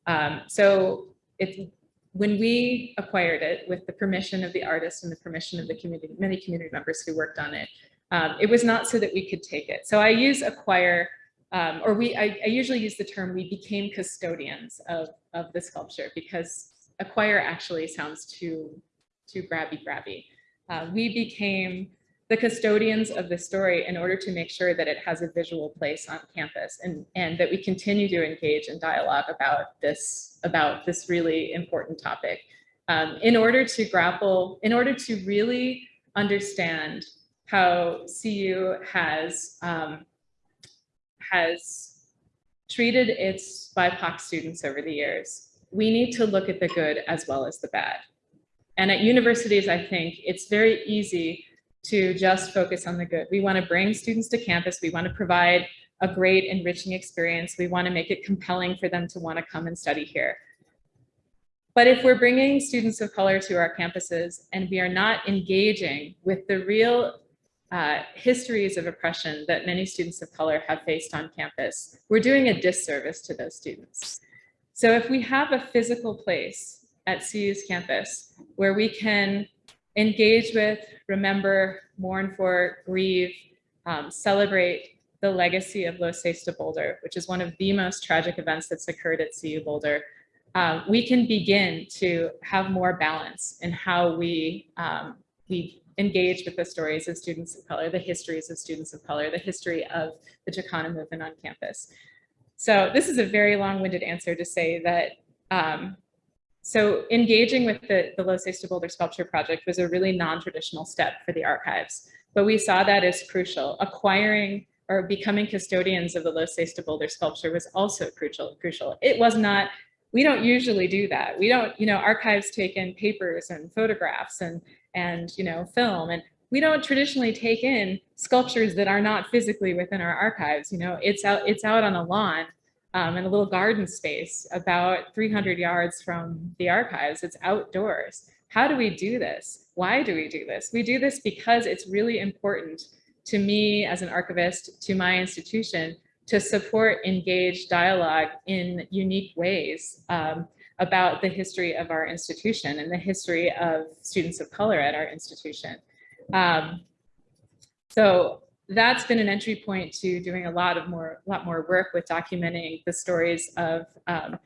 Um, so it's when we acquired it with the permission of the artist and the permission of the community, many community members who worked on it, um, it was not so that we could take it. So I use acquire, um, or we, I, I usually use the term, we became custodians of, of the sculpture because acquire actually sounds too, too grabby grabby. Uh, we became the custodians of the story in order to make sure that it has a visual place on campus and, and that we continue to engage in dialogue about this, about this really important topic. Um, in order to grapple, in order to really understand how CU has, um, has treated its BIPOC students over the years, we need to look at the good as well as the bad. And at universities, I think it's very easy to just focus on the good. We want to bring students to campus. We want to provide a great enriching experience. We want to make it compelling for them to want to come and study here. But if we're bringing students of color to our campuses and we are not engaging with the real uh, histories of oppression that many students of color have faced on campus, we're doing a disservice to those students. So if we have a physical place at CU's campus where we can engage with, remember, mourn for, grieve, um, celebrate the legacy of Los Seis Boulder, which is one of the most tragic events that's occurred at CU Boulder, um, we can begin to have more balance in how we, um, we engage with the stories of students of color, the histories of students of color, the history of the Chicano movement on campus. So this is a very long-winded answer to say that um, so engaging with the, the Los Seis de Boulder Sculpture Project was a really non-traditional step for the archives, but we saw that as crucial. Acquiring or becoming custodians of the Los Seis de Boulder sculpture was also crucial. Crucial. It was not, we don't usually do that. We don't, you know, archives take in papers and photographs and, and, you know, film, and we don't traditionally take in sculptures that are not physically within our archives. You know, it's out, it's out on a lawn um, in a little garden space about 300 yards from the archives. It's outdoors. How do we do this? Why do we do this? We do this because it's really important to me as an archivist, to my institution, to support engaged dialogue in unique ways um, about the history of our institution and the history of students of color at our institution. Um, so that's been an entry point to doing a lot of more, lot more work with documenting the stories of um,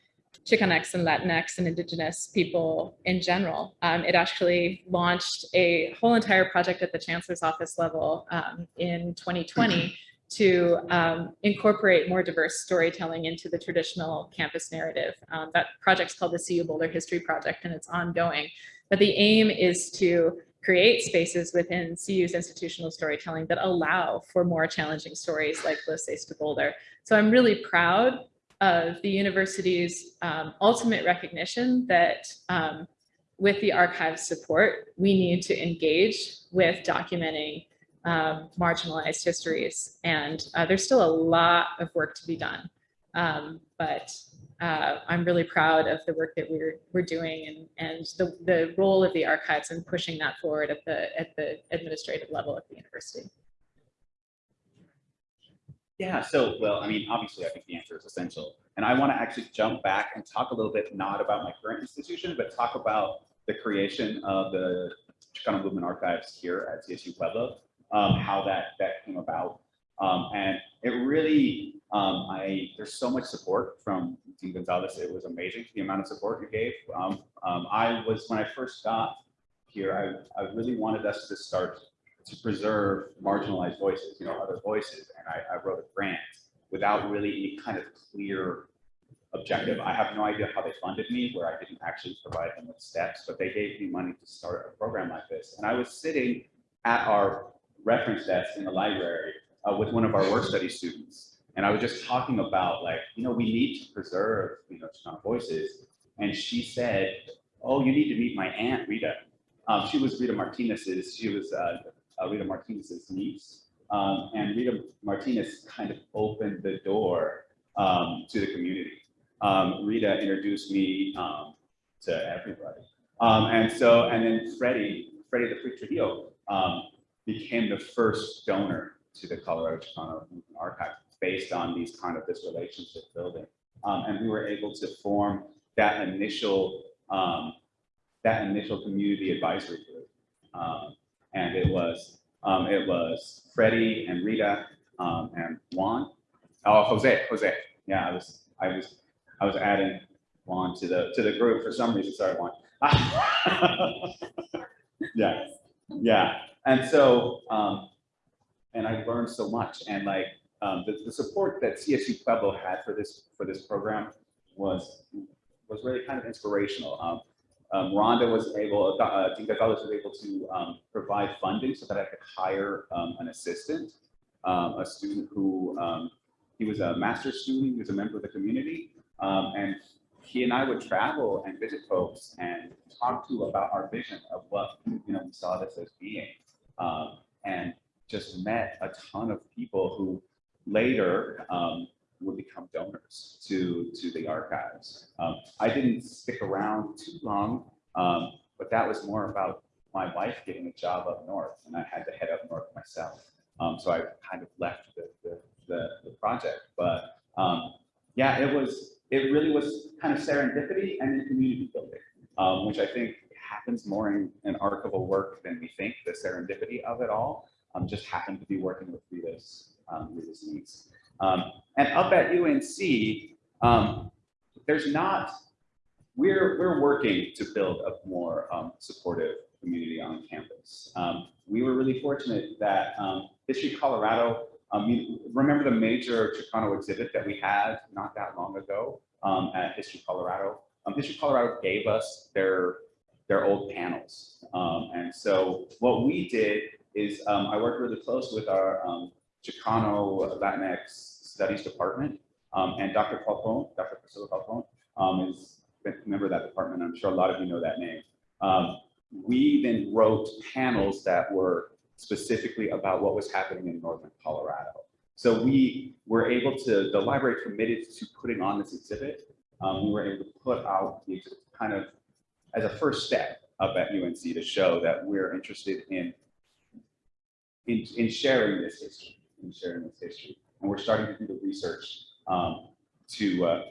Chicanx and Latinx and indigenous people in general. Um, it actually launched a whole entire project at the chancellor's office level um, in 2020 to um, incorporate more diverse storytelling into the traditional campus narrative. Um, that project's called the CU Boulder History Project and it's ongoing. But the aim is to create spaces within CU's institutional storytelling that allow for more challenging stories like Los Seis de Boulder. So I'm really proud of the university's um, ultimate recognition that um, with the archive's support, we need to engage with documenting um, marginalized histories. And uh, there's still a lot of work to be done. Um, but uh, I'm really proud of the work that we're we're doing and and the the role of the archives and pushing that forward at the at the administrative level at the university. Yeah, so, well, I mean, obviously, I think the answer is essential. And I want to actually jump back and talk a little bit, not about my current institution, but talk about the creation of the Chicano Movement Archives here at CSU Pueblo, um, how that, that came about. Um, and it really, um, I, there's so much support from Gonzalez. It was amazing, the amount of support you gave. Um, um, I was, when I first got here, I, I really wanted us to start to preserve marginalized voices, you know, other voices. And I, I wrote a grant without really any kind of clear objective. I have no idea how they funded me, where I didn't actually provide them with steps, but they gave me money to start a program like this. And I was sitting at our reference desk in the library uh, with one of our work study students. And I was just talking about like, you know, we need to preserve, you know, Chicano voices. And she said, oh, you need to meet my aunt, Rita. Um, she was Rita Martinez's, she was uh, uh, Rita Martinez's niece. Um, and Rita Martinez kind of opened the door um, to the community. Um, Rita introduced me um, to everybody. Um, and so, and then Freddie, Freddie the Free Trujillo, became the first donor to the Colorado Chicano Archive based on these kind of this relationship building. Um, and we were able to form that initial um, that initial community advisory group. Um, and it was, um, it was Freddie and Rita, um, and Juan. Oh, Jose, Jose. Yeah, I was, I was, I was adding Juan to the, to the group for some reason. Sorry, Juan. Yeah, yeah. And so, um, and I learned so much and like, um, the, the support that CSU Pueblo had for this, for this program was, was really kind of inspirational. Um, um, Rhonda was able, uh, Dean Gonzalez was able to, um, provide funding so that I could hire, um, an assistant, um, a student who, he was a master's student, he was a member of the community, and he and I would travel and visit folks and talk to about our vision of what, you know, we saw this as being. Um, and just met a ton of people who later, um, would become donors to, to the archives. Um, I didn't stick around too long, um, but that was more about my wife getting a job up north and I had to head up north myself. Um, so I kind of left the, the, the, the project, but, um, yeah, it was, it really was kind of serendipity and then community building, um, which I think happens more in, archival work than we think, the serendipity of it all. Um, just happened to be working with Rita's, um, Rita's needs. Um, and up at UNC, um, there's not, we're, we're working to build a more um, supportive community on campus. Um, we were really fortunate that History Colorado, remember the major Chicano exhibit that we had not that long ago at History Colorado? History Colorado gave us their, their old panels. Um, and so what we did is um, I worked really close with our um, Chicano Latinx Studies Department. Um, and Dr. Falcone, Dr. Priscilla Falcone, um, is a member of that department. I'm sure a lot of you know that name. Um, we then wrote panels that were specifically about what was happening in Northern Colorado. So we were able to, the library committed to putting on this exhibit. Um, we were able to put out the exhibit kind of as a first step up at UNC to show that we're interested in, in, in sharing this history, in sharing this history. And we're starting to do the research um, to, uh,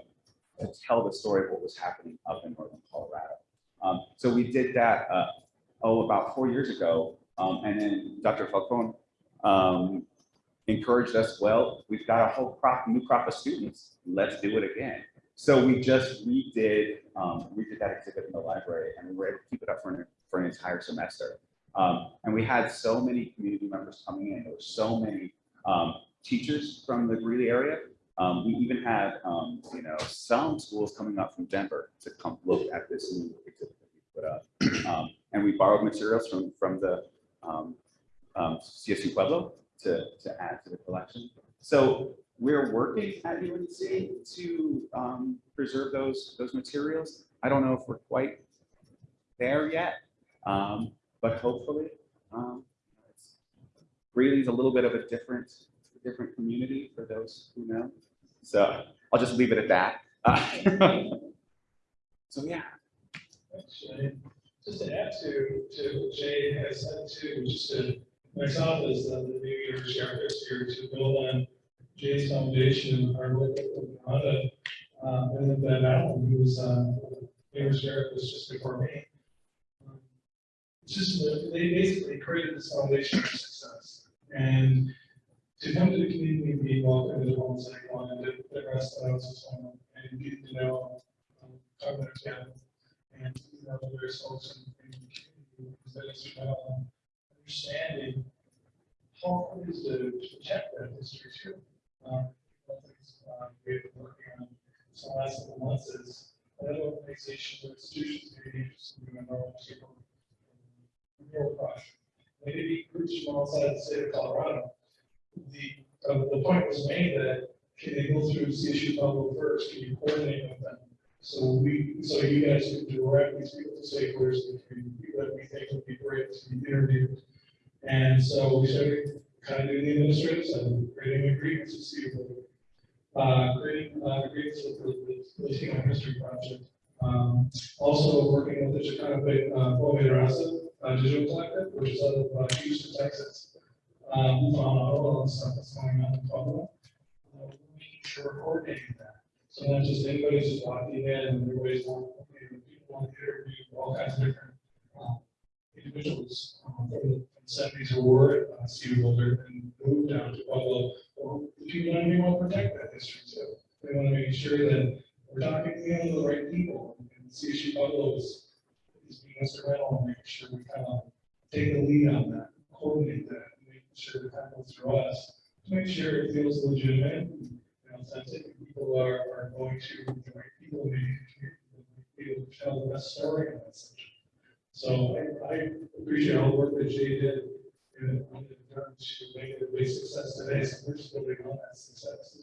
to tell the story of what was happening up in Northern Colorado. Um, so we did that, uh, oh, about four years ago. Um, and then Dr. Falcone um, encouraged us, well, we've got a whole crop, new crop of students. Let's do it again. So we just redid, um, redid that exhibit in the library and we were able to keep it up for an, for an entire semester. Um, and we had so many community members coming in. There were so many um, teachers from the Greeley area. Um, we even had, um, you know, some schools coming up from Denver to come look at this new exhibit that we put up. Um, and we borrowed materials from, from the um, um, CSU Pueblo to, to add to the collection. So we're working at UNC to um, preserve those, those materials. I don't know if we're quite there yet, um, but hopefully. Um, Greeley's a little bit of a different, different community for those who know. So I'll just leave it at that. Uh, So, yeah. Just to add to, to what Jay has said too, just to, myself as the new year sheriff this year to build on Jay's foundation, and our work with Rhonda, um, and then Bev Allen, who's, uh, new sheriff was just before me. Um, just, they basically created this foundation. And to come to the community and be welcome to the home cycle and the, the rest of us, um, and get to know, um, talk about and, you know, there's folks in, in the community that is about understanding how it is to protect that history too. Um, one the uh, we've been working on this last couple months is other organizations or institutions may be interested in in rural project. Maybe groups from outside the state of Colorado. The, uh, the point was made that can they go through CSU Pueblo first, can you coordinate with them? So we, so you guys can directly speak to stakeholders, people that we think would be great to be interviewed. And so we started kind of doing the administrative and creating agreements to see what, uh, creating, uh, agreements with the, the Latino History Project. Um, also working with the Chicano, Pueblo Raza, uh, Digital Collective, which is out of uh, Houston, Texas. Um, we found out all the stuff that's going on in Pueblo. Uh, Making sure we're coordinating that. So not just anybody's just walking in and everybody's okay, the people on interview all kinds of different, um, individuals, um, from the seventies who were at uh, Cedar Boulder and moved down to Pueblo. Well, the people want to want to protect that history too. They want to make sure that we're talking to the right people. And CSU Pueblo is, is instrumental in making sure we kind of take the lead on that, coordinate that, make sure that that goes through us. To make sure it feels legitimate, and authentic, and people are, are going to, the right people, maybe, people tell the best story on that subject. So I, I appreciate all the work that Jay did in terms to make it a big success today, so we're just building on that success.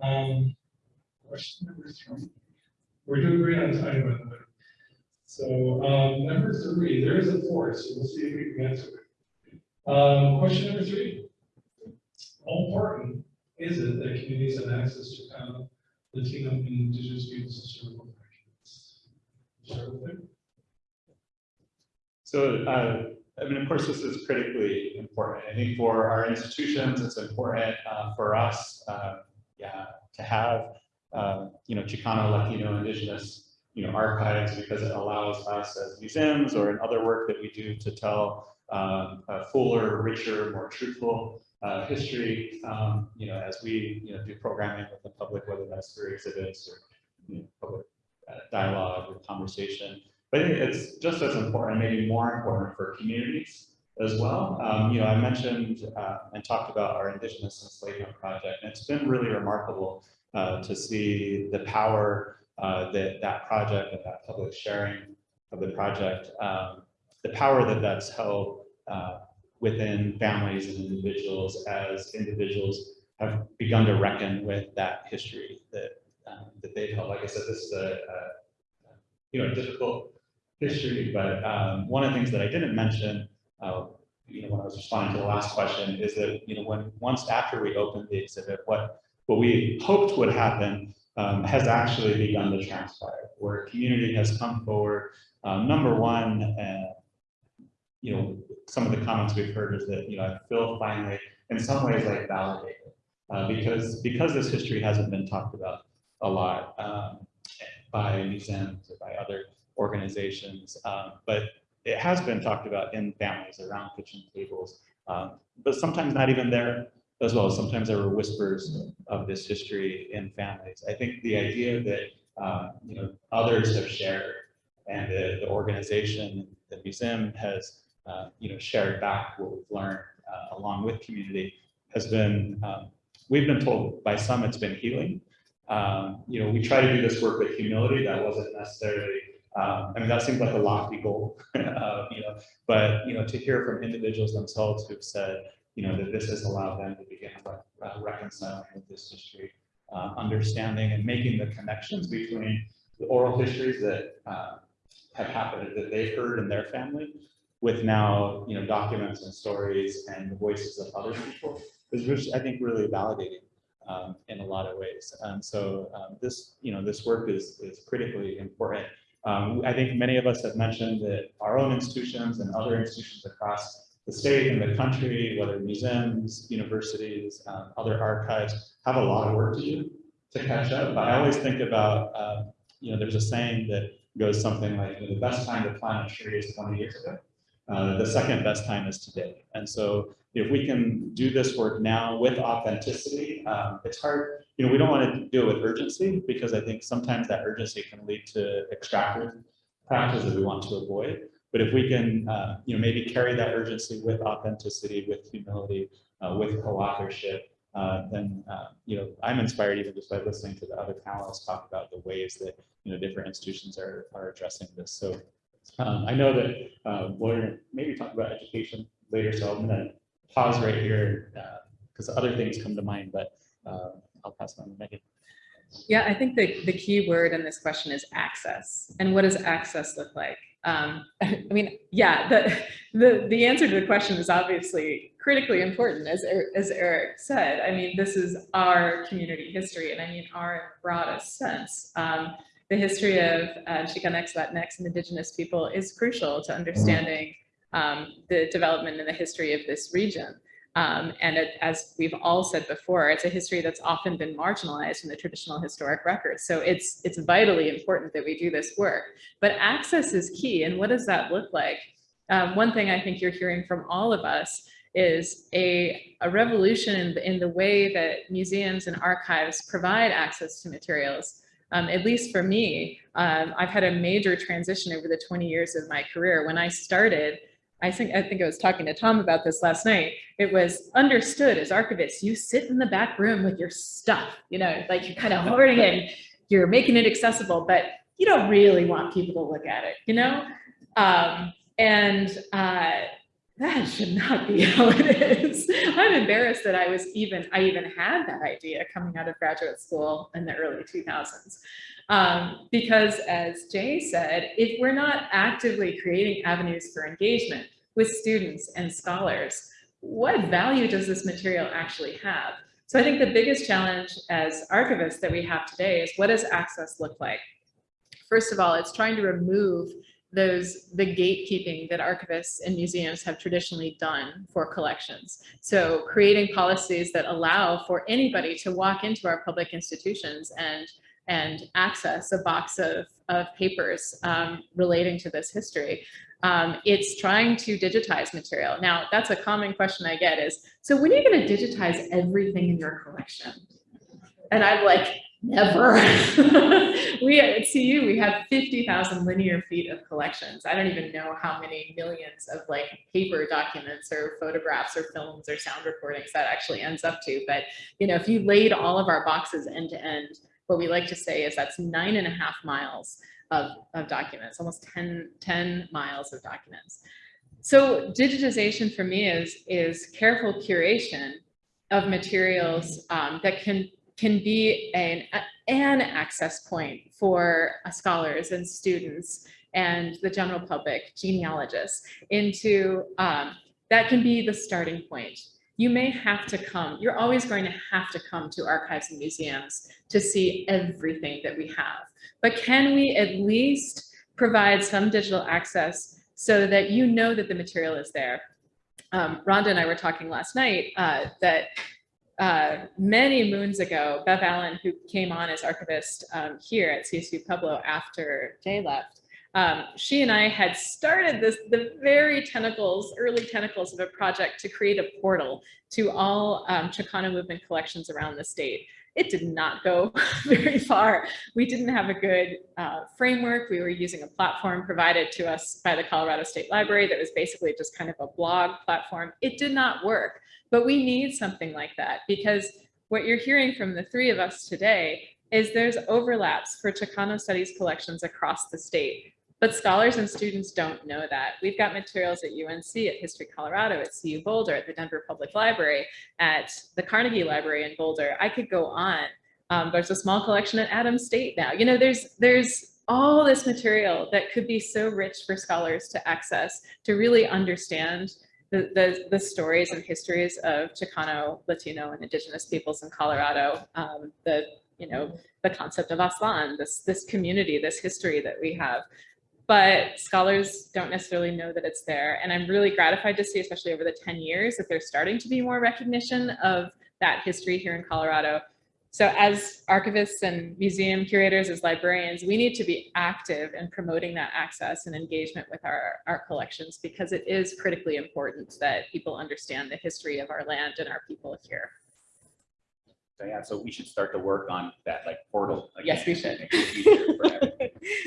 Um, question number three. We're doing great on time, by the way. So, um, number three, there is a fourth, so we'll see if we can answer it. Um, question number three. How important is it that communities have access to of Latino and indigenous peoples' historical documents? So, uh, I mean, of course, this is critically important. I think for our institutions, it's important uh, for us, uh, yeah, to have, uh, you know, Chicano, Latino, Indigenous, you know, archives because it allows us as museums or in other work that we do to tell um, a fuller, richer, more truthful uh, history. Um, you know, as we, you know, do programming with the public, whether that's through exhibits or you know, public uh, dialogue or conversation. But it's just as important, maybe more important for communities as well. Um, you know, I mentioned uh, and talked about our Indigenous Enslavement Project, and it's been really remarkable uh, to see the power uh, that that project and that public sharing of the project, um, the power that that's held uh, within families and individuals as individuals have begun to reckon with that history that um, that they've held. Like I said, this is a, a you know difficult history, but um, one of the things that I didn't mention, uh, you know, when I was responding to the last question, is that you know when once after we opened the exhibit, what what we hoped would happen um, has actually begun to transpire, where community has come forward. Um, number one, uh, you know, some of the comments we've heard is that you know I feel finally, in some ways, like validated uh, because because this history hasn't been talked about a lot um, by museums or by other organizations, um, but it has been talked about in families around kitchen tables, um, but sometimes not even there as well. As sometimes there were whispers of this history in families. I think the idea that um, you know others have shared and the, the organization, the museum has uh, you know shared back what we've learned uh, along with community has been um, we've been told by some it's been healing. Um, you know, we try to do this work with humility. That wasn't necessarily um, I mean, that seems like a lofty goal, uh, you know, but, you know, to hear from individuals themselves who've said, you know, that this has allowed them to begin reconciling with this history, uh, understanding and making the connections between the oral histories that uh, have happened that they've heard in their family with now, you know, documents and stories and the voices of other people is, which I think really validating um, in a lot of ways. And so um, this, you know, this work is, is critically important. Um, I think many of us have mentioned that our own institutions and other institutions across the state and the country, whether museums, universities, um, other archives, have a lot of work to do to catch up. But I always think about, um, you know, there's a saying that goes something like, the best time to plant a tree is 20 years ago. Uh, the second best time is today. And so if we can do this work now with authenticity, um, it's hard, you know, we don't want to do it with urgency because I think sometimes that urgency can lead to extractive practices we want to avoid. But if we can, uh, you know, maybe carry that urgency with authenticity, with humility, uh, with co-authorship, uh, then, uh, you know, I'm inspired even just by listening to the other panelists talk about the ways that, you know, different institutions are, are addressing this. So um, I know that uh, maybe talk about education later, so I'm going to pause right here because other things come to mind, but uh, I'll pass on to Megan. Yeah, I think the, the key word in this question is access. And what does access look like? Um, I mean, yeah, the, the, the answer to the question is obviously critically important, as, Er- as Eric said. I mean, this is our community history, and I mean our broadest sense. Um, the history of uh, Chicanx, Latinx, and Indigenous people is crucial to understanding um, the development and the history of this region. Um, and it, as we've all said before, it's a history that's often been marginalized in the traditional historic records. So it's, it's vitally important that we do this work. But access is key. And what does that look like? Um, one thing I think you're hearing from all of us is a, a revolution in the, in the way that museums and archives provide access to materials. Um, at least for me, um, I've had a major transition over the 20 years of my career. When I started, I think I think I was talking to Tom about this last night. It was understood as archivists, you sit in the back room with your stuff, you know, like you're kind of hoarding it, you're making it accessible, but you don't really want people to look at it, you know? Um, and uh, that should not be how it is. I'm embarrassed that I was even, I even had that idea coming out of graduate school in the early 2000s. Um, because as Jay said, if we're not actively creating avenues for engagement with students and scholars, what value does this material actually have? So I think the biggest challenge as archivists that we have today is what does access look like? First of all, it's trying to remove those the gatekeeping that archivists and museums have traditionally done for collections. So creating policies that allow for anybody to walk into our public institutions and and access a box of, of papers um, relating to this history. Um, it's trying to digitize material. Now, that's a common question I get is, so when are you going to digitize everything in your collection? And I'm like, never. we at CU, we have 50,000 linear feet of collections. I don't even know how many millions of like paper documents or photographs or films or sound recordings that actually ends up to. But, you know, if you laid all of our boxes end to end, what we like to say is that's nine and a half miles of, of documents, almost 10, 10 miles of documents. So digitization for me is, is careful curation of materials um, that can, can be an, an access point for uh, scholars and students and the general public, genealogists, into, um, that can be the starting point you may have to come, you're always going to have to come to archives and museums to see everything that we have. But can we at least provide some digital access so that you know that the material is there? Um, Rhonda and I were talking last night uh, that uh, many moons ago, Bev Allen, who came on as archivist um, here at CSU Pueblo after Jay left, um, she and I had started this, the very tentacles, early tentacles of a project to create a portal to all um, Chicano movement collections around the state. It did not go very far. We didn't have a good uh, framework. We were using a platform provided to us by the Colorado State Library that was basically just kind of a blog platform. It did not work, but we need something like that because what you're hearing from the three of us today is there's overlaps for Chicano studies collections across the state. But scholars and students don't know that. We've got materials at UNC, at History Colorado, at CU Boulder, at the Denver Public Library, at the Carnegie Library in Boulder. I could go on. Um, there's a small collection at Adams State now. You know, there's there's all this material that could be so rich for scholars to access, to really understand the, the, the stories and histories of Chicano, Latino, and Indigenous peoples in Colorado, um, the, you know, the concept of Aztlan, this, this community, this history that we have but scholars don't necessarily know that it's there. And I'm really gratified to see, especially over the 10 years, that there's starting to be more recognition of that history here in Colorado. So as archivists and museum curators, as librarians, we need to be active in promoting that access and engagement with our, our collections because it is critically important that people understand the history of our land and our people here. So yeah, so we should start to work on that like portal. Yes, we should. make it easier for everyone.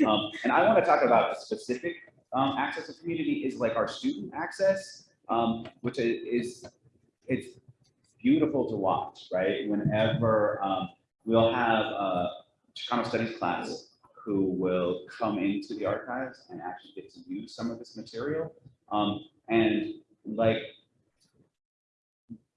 Um, and I want to talk about a specific um, access to community is like our student access, um, which is, it's beautiful to watch, right? Whenever um, we'll have a Chicano studies class who will come into the archives and actually get to use some of this material. Um, and like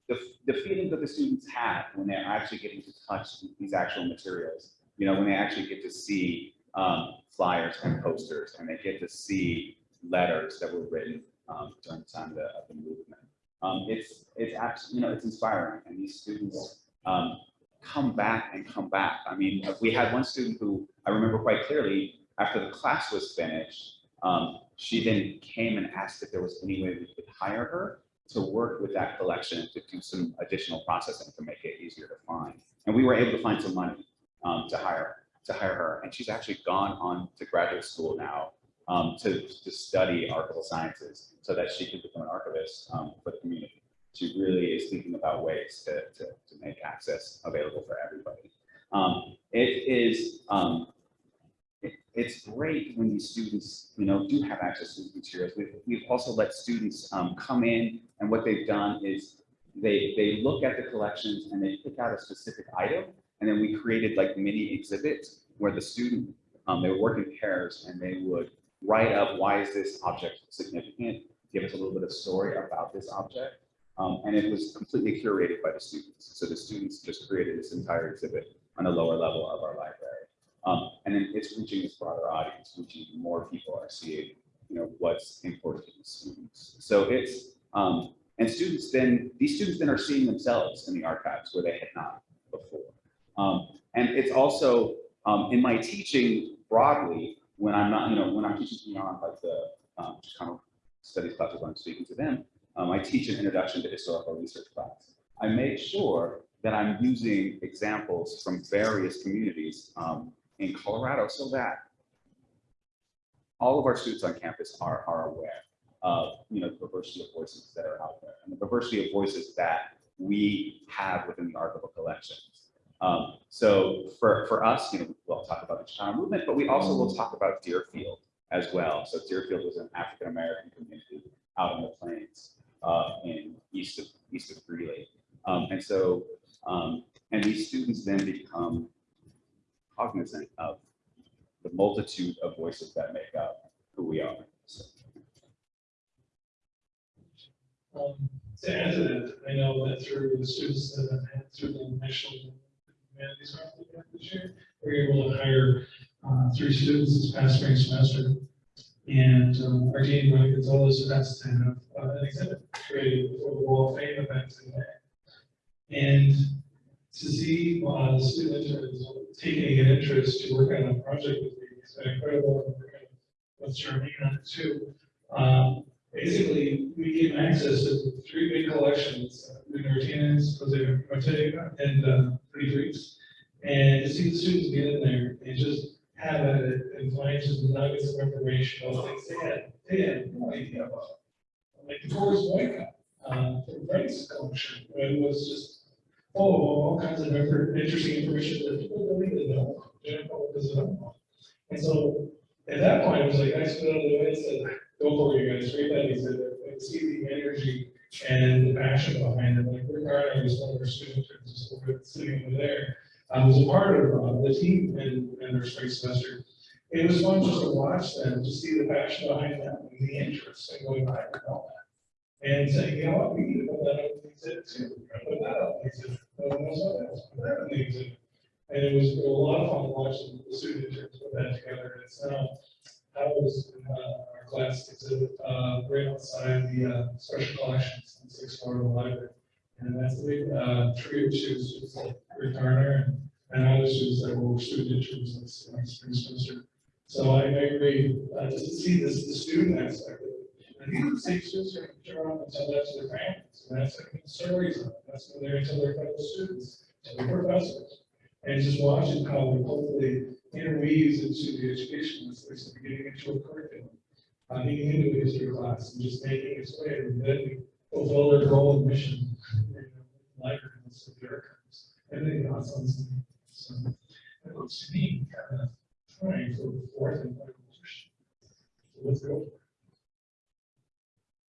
the, the feeling that the students have when they're actually getting to touch these actual materials, you know, when they actually get to see um, flyers and posters and they get to see letters that were written um, during the time of the, of the movement. Um, it's, it's absolutely, you know, it's inspiring and these students um, come back and come back. I mean, we had one student who I remember quite clearly after the class was finished, um, she then came and asked if there was any way we could hire her to work with that collection to do some additional processing to make it easier to find. And we were able to find some money um, to hire, to hire her. And she's actually gone on to graduate school now um, to, to study archival sciences so that she can become an archivist um, for the community. She really is thinking about ways to, to, to make access available for everybody. Um, it is, um, it's great when these students, you know, do have access to these materials. We've, we've also let students um, come in and what they've done is they, they look at the collections and they pick out a specific item. And then we created like mini exhibits where the student, um, they work in pairs and they would write up, why is this object significant? Give us a little bit of story about this object. Um, and it was completely curated by the students. So the students just created this entire exhibit on the lower level of our library. Um, and then it's reaching this broader audience, reaching more people are seeing, you know, what's important to students. So it's, um, and students then, these students then are seeing themselves in the archives where they had not before. Um, and it's also, um, in my teaching broadly, when I'm not, you know, when I'm teaching beyond like the, um, kind of studies classes, I'm speaking to them, um, I teach an introduction to historical research class. I make sure that I'm using examples from various communities um, in Colorado so that all of our students on campus are, are aware of, you know, the diversity of voices that are out there and the diversity of voices that we have within the archival collections. Um, so for, for us, you know, we'll talk about the Chicano movement, but we also will talk about Dearfield as well. So Dearfield was an African-American community out in the plains uh, in east of, east of Greeley. Um, and so, um, and these students then become cognizant of the multitude of voices that make up who we are. So, Um, to add to that, I know that through the students that I've had through the national humanities we this year, we were able to hire, uh, three students this past spring semester. And, um, our dean, Ronnie Gonzalez, has to have uh, an exhibit created for the Wall of Fame event May. And to see, uh, the student interns taking an interest to work on a project with me, it's been incredible, and working with it too. Um, basically, we gave access to three big collections, Lou Martinez, Jose Ortega, and, uh, Pretty Freaks. And to see the students get in there and just have at it and find just nuggets of information about things they had, they had no idea about. Like the White Cup, uh, from Frank's collection, it was just, oh, all kinds of interesting information that people don't even know. And so, at that point, I was like, I stood of the way and said, go for it, you guys, read that, he said, I see the energy and the passion behind it, like Rick was one of our students, just over, sitting over there. I was a part of, uh, the team in, in their spring semester. It was fun just to watch them, to see the passion behind them, and the interest in going and all that. And saying, you know what, we need to put that up the exhibit too, put that up no one else, that in the. And it was a lot of fun watching the student interns put that together, and it's now, I was uh, our class exhibit, uh, right outside the, uh, special collections on sixth floor of the library. And that's the, uh, to students like Rick Garner and, and other students that were student interns this, uh, spring semester. So I, agree, uh, just to see this, the student aspect. And these are the and tell that to their families, and that's like stories of that's what they're telling their fellow students, to their professors. And just watching how they hopefully interweaves into the education, like getting into a curriculum. Uh, getting into a history class and just making its way, and then we fulfill their goal and mission. Library, so the archives, and then got something, so. It looks to me, kind of trying for the fourth and final position. So let's go.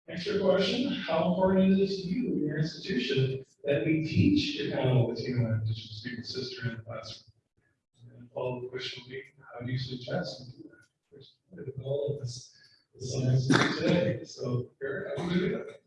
Extra question, how important is it to you, your institution, that we teach Chicano, Latino, and Indigenous people's history in the classroom? And follow the question will be, how do you suggest we do that? Goal of this, this today, so, Eric, how do you do that?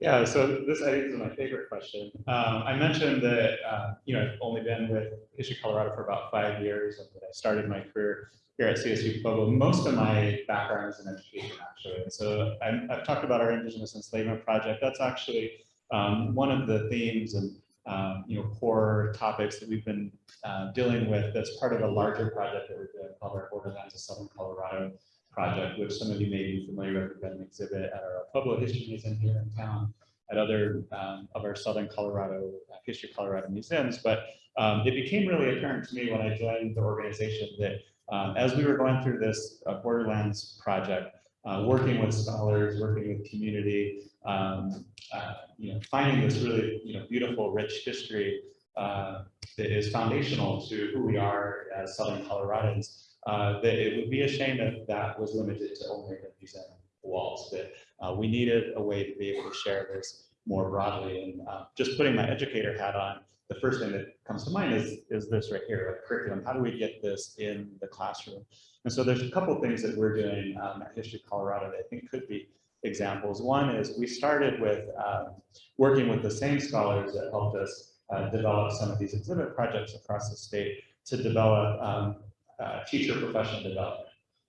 Yeah, so this I think is my favorite question. Um, I mentioned that, uh, you know, I've only been with History Colorado for about five years and that I started my career here at CSU Pueblo. Most of my background is in education, actually. And so I'm, I've talked about our Indigenous Enslavement Project. That's actually um, one of the themes and, um, you know, core topics that we've been uh, dealing with that's part of a larger project that we're doing called our Borderlands of Southern Colorado project, which some of you may be familiar with, we've got an exhibit at our Pueblo History Museum here in town, at other um, of our Southern Colorado, uh, History Colorado museums, but um, it became really apparent to me when I joined the organization that um, as we were going through this uh, Borderlands project, uh, working with scholars, working with community, um, uh, you know, finding this really, you know, beautiful, rich history uh, that is foundational to who we are as Southern Coloradans, uh, that it would be a shame if that was limited to only the museum walls, that uh, we needed a way to be able to share this more broadly. And uh, just putting my educator hat on, the first thing that comes to mind is, is this right here, a curriculum. How do we get this in the classroom? And so there's a couple things that we're doing um, at History Colorado that I think could be examples. One is we started with um, working with the same scholars that helped us uh, develop some of these exhibit projects across the state to develop um, uh, teacher professional development,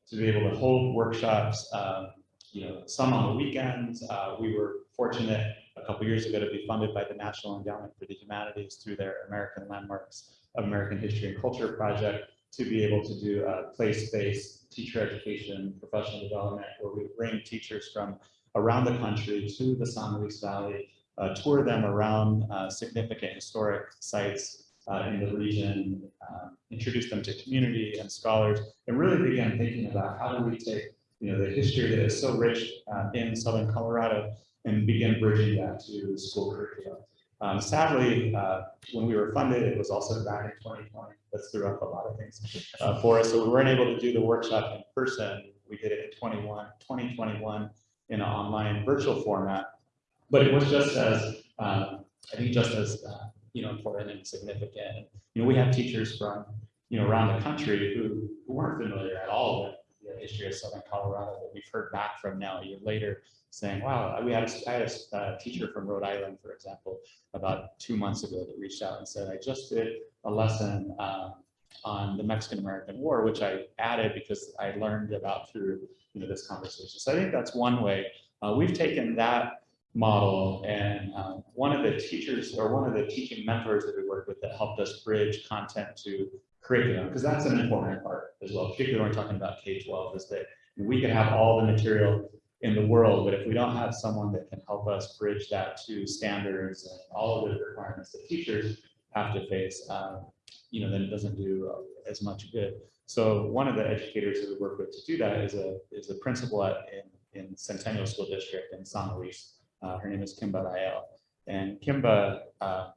to be able to hold workshops, um, you know, some on the weekends. Uh, we were fortunate a couple years ago to be funded by the National Endowment for the Humanities through their American Landmarks of American History and Culture project to be able to do a place-based teacher education, professional development, where we bring teachers from around the country to the San Luis Valley, uh, tour them around uh, significant historic sites uh, in the region, um, introduce them to community and scholars, and really begin thinking about how do we take you know, the history that is so rich uh, in Southern Colorado and begin bridging that to school curriculum. Um, sadly, uh, when we were funded, it was also back in 2020. That's threw up a lot of things uh, for us. So we weren't able to do the workshop in person. We did it in 21, 2021 in an online virtual format. But it was just as, um, I think just as, uh, you know, important and significant. You know, we have teachers from, you know, around the country who, who weren't familiar at all with the history of Southern Colorado that we've heard back from now a year later saying, wow, we had a, I had a teacher from Rhode Island, for example, about two months ago that reached out and said, I just did a lesson um, on the Mexican-American War, which I added because I learned about through you know, this conversation. So I think that's one way. Uh, we've taken that model and um, one of the teachers or one of the teaching mentors that we work with that helped us bridge content to curriculum, because that's an important part as well, particularly when we're talking about K-12, is that we can have all the material in the world, but if we don't have someone that can help us bridge that to standards and all of the requirements that teachers have to face, um, you know, then it doesn't do as much good. So one of the educators that we work with to do that is a is a principal at in, in Centennial School District in San Luis. Uh, her name is Kimba Rael. And Kimba, uh,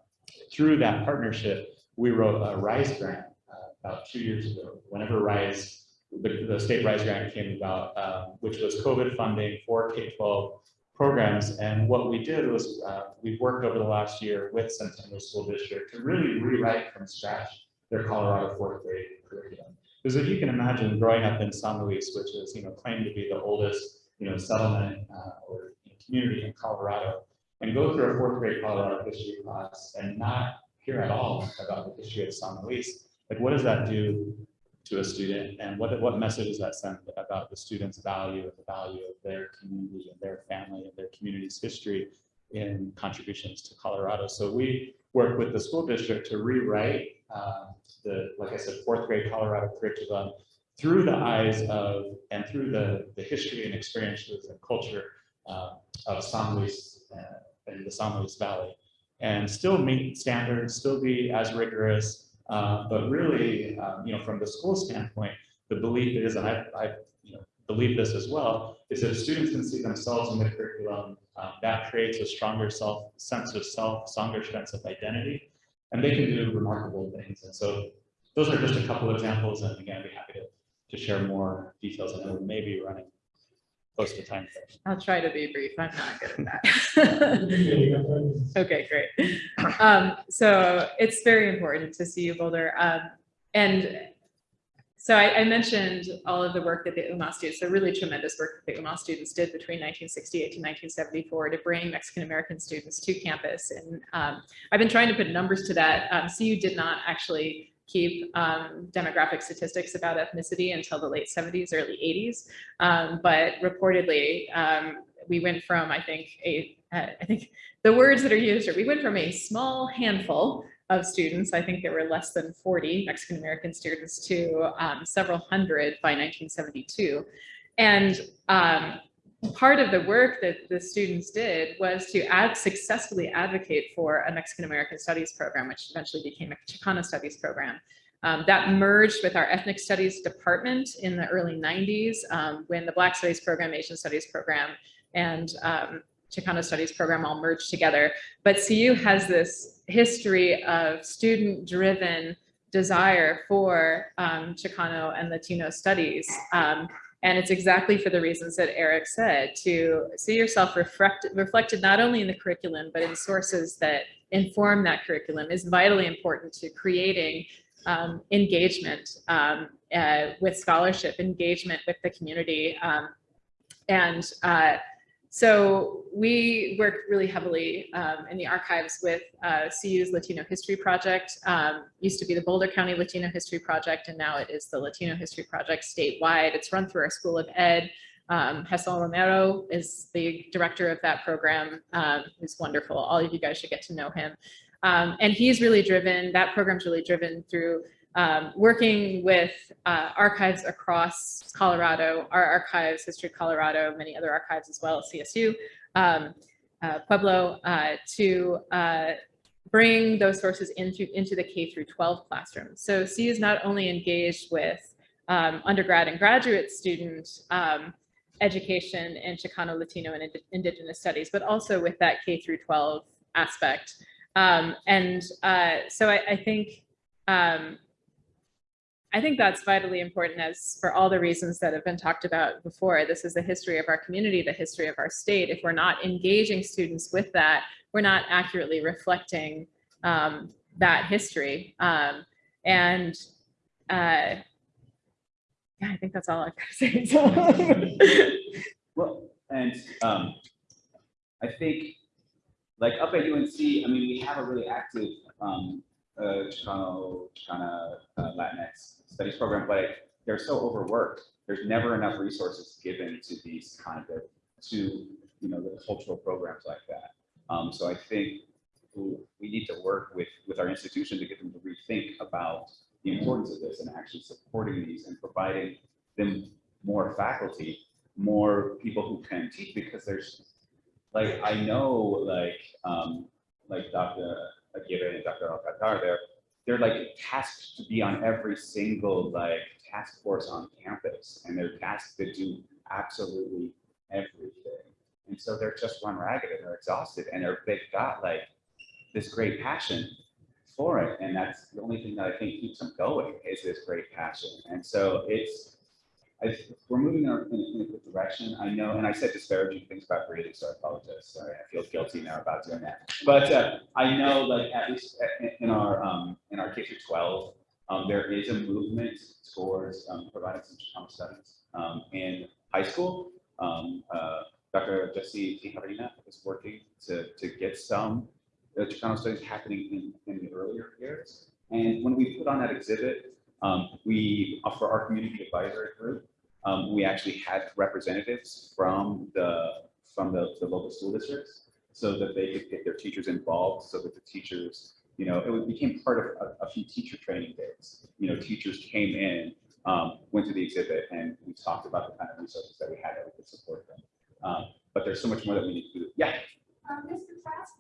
through that partnership, we wrote a RISE grant uh, about two years ago. Whenever RISE the, the state RISE grant came about, um, which was COVID funding for K-12 programs. And what we did was uh, we worked over the last year with Centennial School District to really rewrite from scratch their Colorado fourth grade curriculum. Because if you can imagine growing up in San Luis, which is you know claimed to be the oldest you know settlement uh, or community in Colorado, and go through a fourth grade Colorado history class and not hear at all about the history of San Luis, like what does that do to a student and what, what message does that send about the student's value and the value of their community and their family and their community's history in contributions to Colorado. So we work with the school district to rewrite um, the, like I said, fourth grade Colorado curriculum through the eyes of and through the, the history and experiences and culture uh, of San Luis uh, and the San Luis Valley and still meet standards, still be as rigorous, uh, but really, um, you know, from the school standpoint, the belief is, and I, I you know, believe this as well, is that students can see themselves in the curriculum, um, that creates a stronger self sense of self, stronger sense of identity, and they can do remarkable things. And so those are just a couple examples. And again, I'd be happy to, to share more details. I know we may be running close to time. I'll try to be brief. I'm not good at that. okay, great. Um, so it's very important to CU, Boulder. Um, and so I, I, mentioned all of the work that the UMAS students, the really tremendous work that the UMAS students did between 1968 to 1974 to bring Mexican-American students to campus. And um, I've been trying to put numbers to that. Um, CU did not actually keep um, demographic statistics about ethnicity until the late 70s, early 80s. Um, but reportedly, um, we went from, I think, a, uh, think the words that are used are, we went from a small handful of students, I think there were less than 40 Mexican-American students to um, several hundred by 1972. and um, part of the work that the students did was to successfully advocate for a Mexican American Studies program, which eventually became a Chicano Studies program. Um, that merged with our ethnic studies department in the early 90s um, when the Black Studies program, Asian Studies program, and um, Chicano Studies program all merged together. But CU has this history of student-driven desire for um, Chicano and Latino studies. And it's exactly for the reasons that Eric said, to see yourself reflected, reflected not only in the curriculum, but in sources that inform that curriculum is vitally important to creating um, engagement um, uh, with scholarship, engagement with the community. Um, and uh, so we work really heavily um, in the archives with uh, CU's Latino History Project. Um, used to be the Boulder County Latino History Project, and now it is the Latino History Project statewide. It's run through our School of Ed. Um, Romero is the director of that program, um, who's wonderful. All of you guys should get to know him. Um, and he's really driven, that program's really driven through um, working with uh, archives across Colorado, our archives, History Colorado, many other archives as well, CSU, um, uh, Pueblo, uh, to uh, bring those sources into, into the K through 12 classroom. So C is not only engaged with um, undergrad and graduate student um, education in Chicano, Latino, and Indi- Indigenous studies, but also with that K through 12 aspect. Um, and uh, so I, I think um, I think that's vitally important as for all the reasons that have been talked about before. This is the history of our community, the history of our state. If we're not engaging students with that, we're not accurately reflecting um, that history. Um, and uh, yeah, I think that's all I've got to say. Well, and um, I think, like up at UNC, I mean, we have a really active um, uh, Chicano, Chicana, uh, Latinx studies program, but they're so overworked. There's never enough resources given to these kind of, to, you know, the cultural programs like that. Um, so I think we we need to work with, with our institution to get them to rethink about the importance of this and actually supporting these and providing them more faculty, more people who can teach, because there's, like, I know, like, um, like Dr. And Dr. Alcatar, they're, they're like tasked to be on every single, like, task force on campus, and they're tasked to do absolutely everything. And so they're just run ragged and they're exhausted, and they're, they've got like this great passion for it, and that's the only thing that I think keeps them going, is this great passion. And so it's, I, we're moving in a, in a good direction. I know, and I said disparaging things about grading, so I apologize. Sorry, I feel guilty now about doing that. But uh, I know, like at least in- our um, in our K through twelve, um, there is a movement towards um, providing some Chicano studies um, in high school. Um, uh, Dr. Jesse Tijerina is working to to get some uh, Chicano studies happening in, in the earlier years. And when we put on that exhibit, um, we, uh, for our community advisory group, um, we actually had representatives from the, from the, the local school districts so that they could get their teachers involved, so that the teachers, you know, it became part of a, a few teacher training days. You know, teachers came in, um, went to the exhibit and we talked about the kind of resources that we had that we could support them. Um, but there's so much more that we need to do. Yeah, Mr. Trask?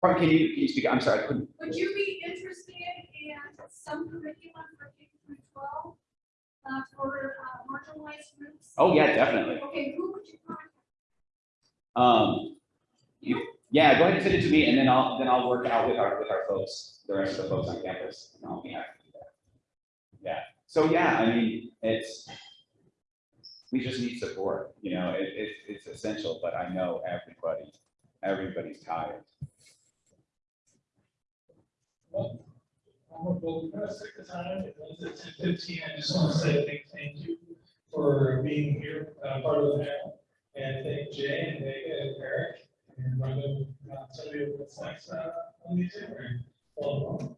Pardon, can you, can you speak? I'm sorry, I couldn't. Would you be interested in some curriculum for K through twelve? Uh, for uh, marginalized groups? Oh, yeah, definitely. Okay, who would you contact? Um, You? yeah, go ahead and send it to me and then I'll, then I'll work out with our, with our folks, the rest of the folks on campus. and I'll be happy to do that. Yeah, so yeah, I mean, it's, we just need support, you know, it, it, it's essential, but I know everybody, everybody's tired. Well, we're gonna stick the time, it's at ten fifteen, I just want to say big thank you for being here, uh, part of the panel. And thank Jay and Vega and Eric and Rhonda, uh, you what's next, uh, on the agenda. Well,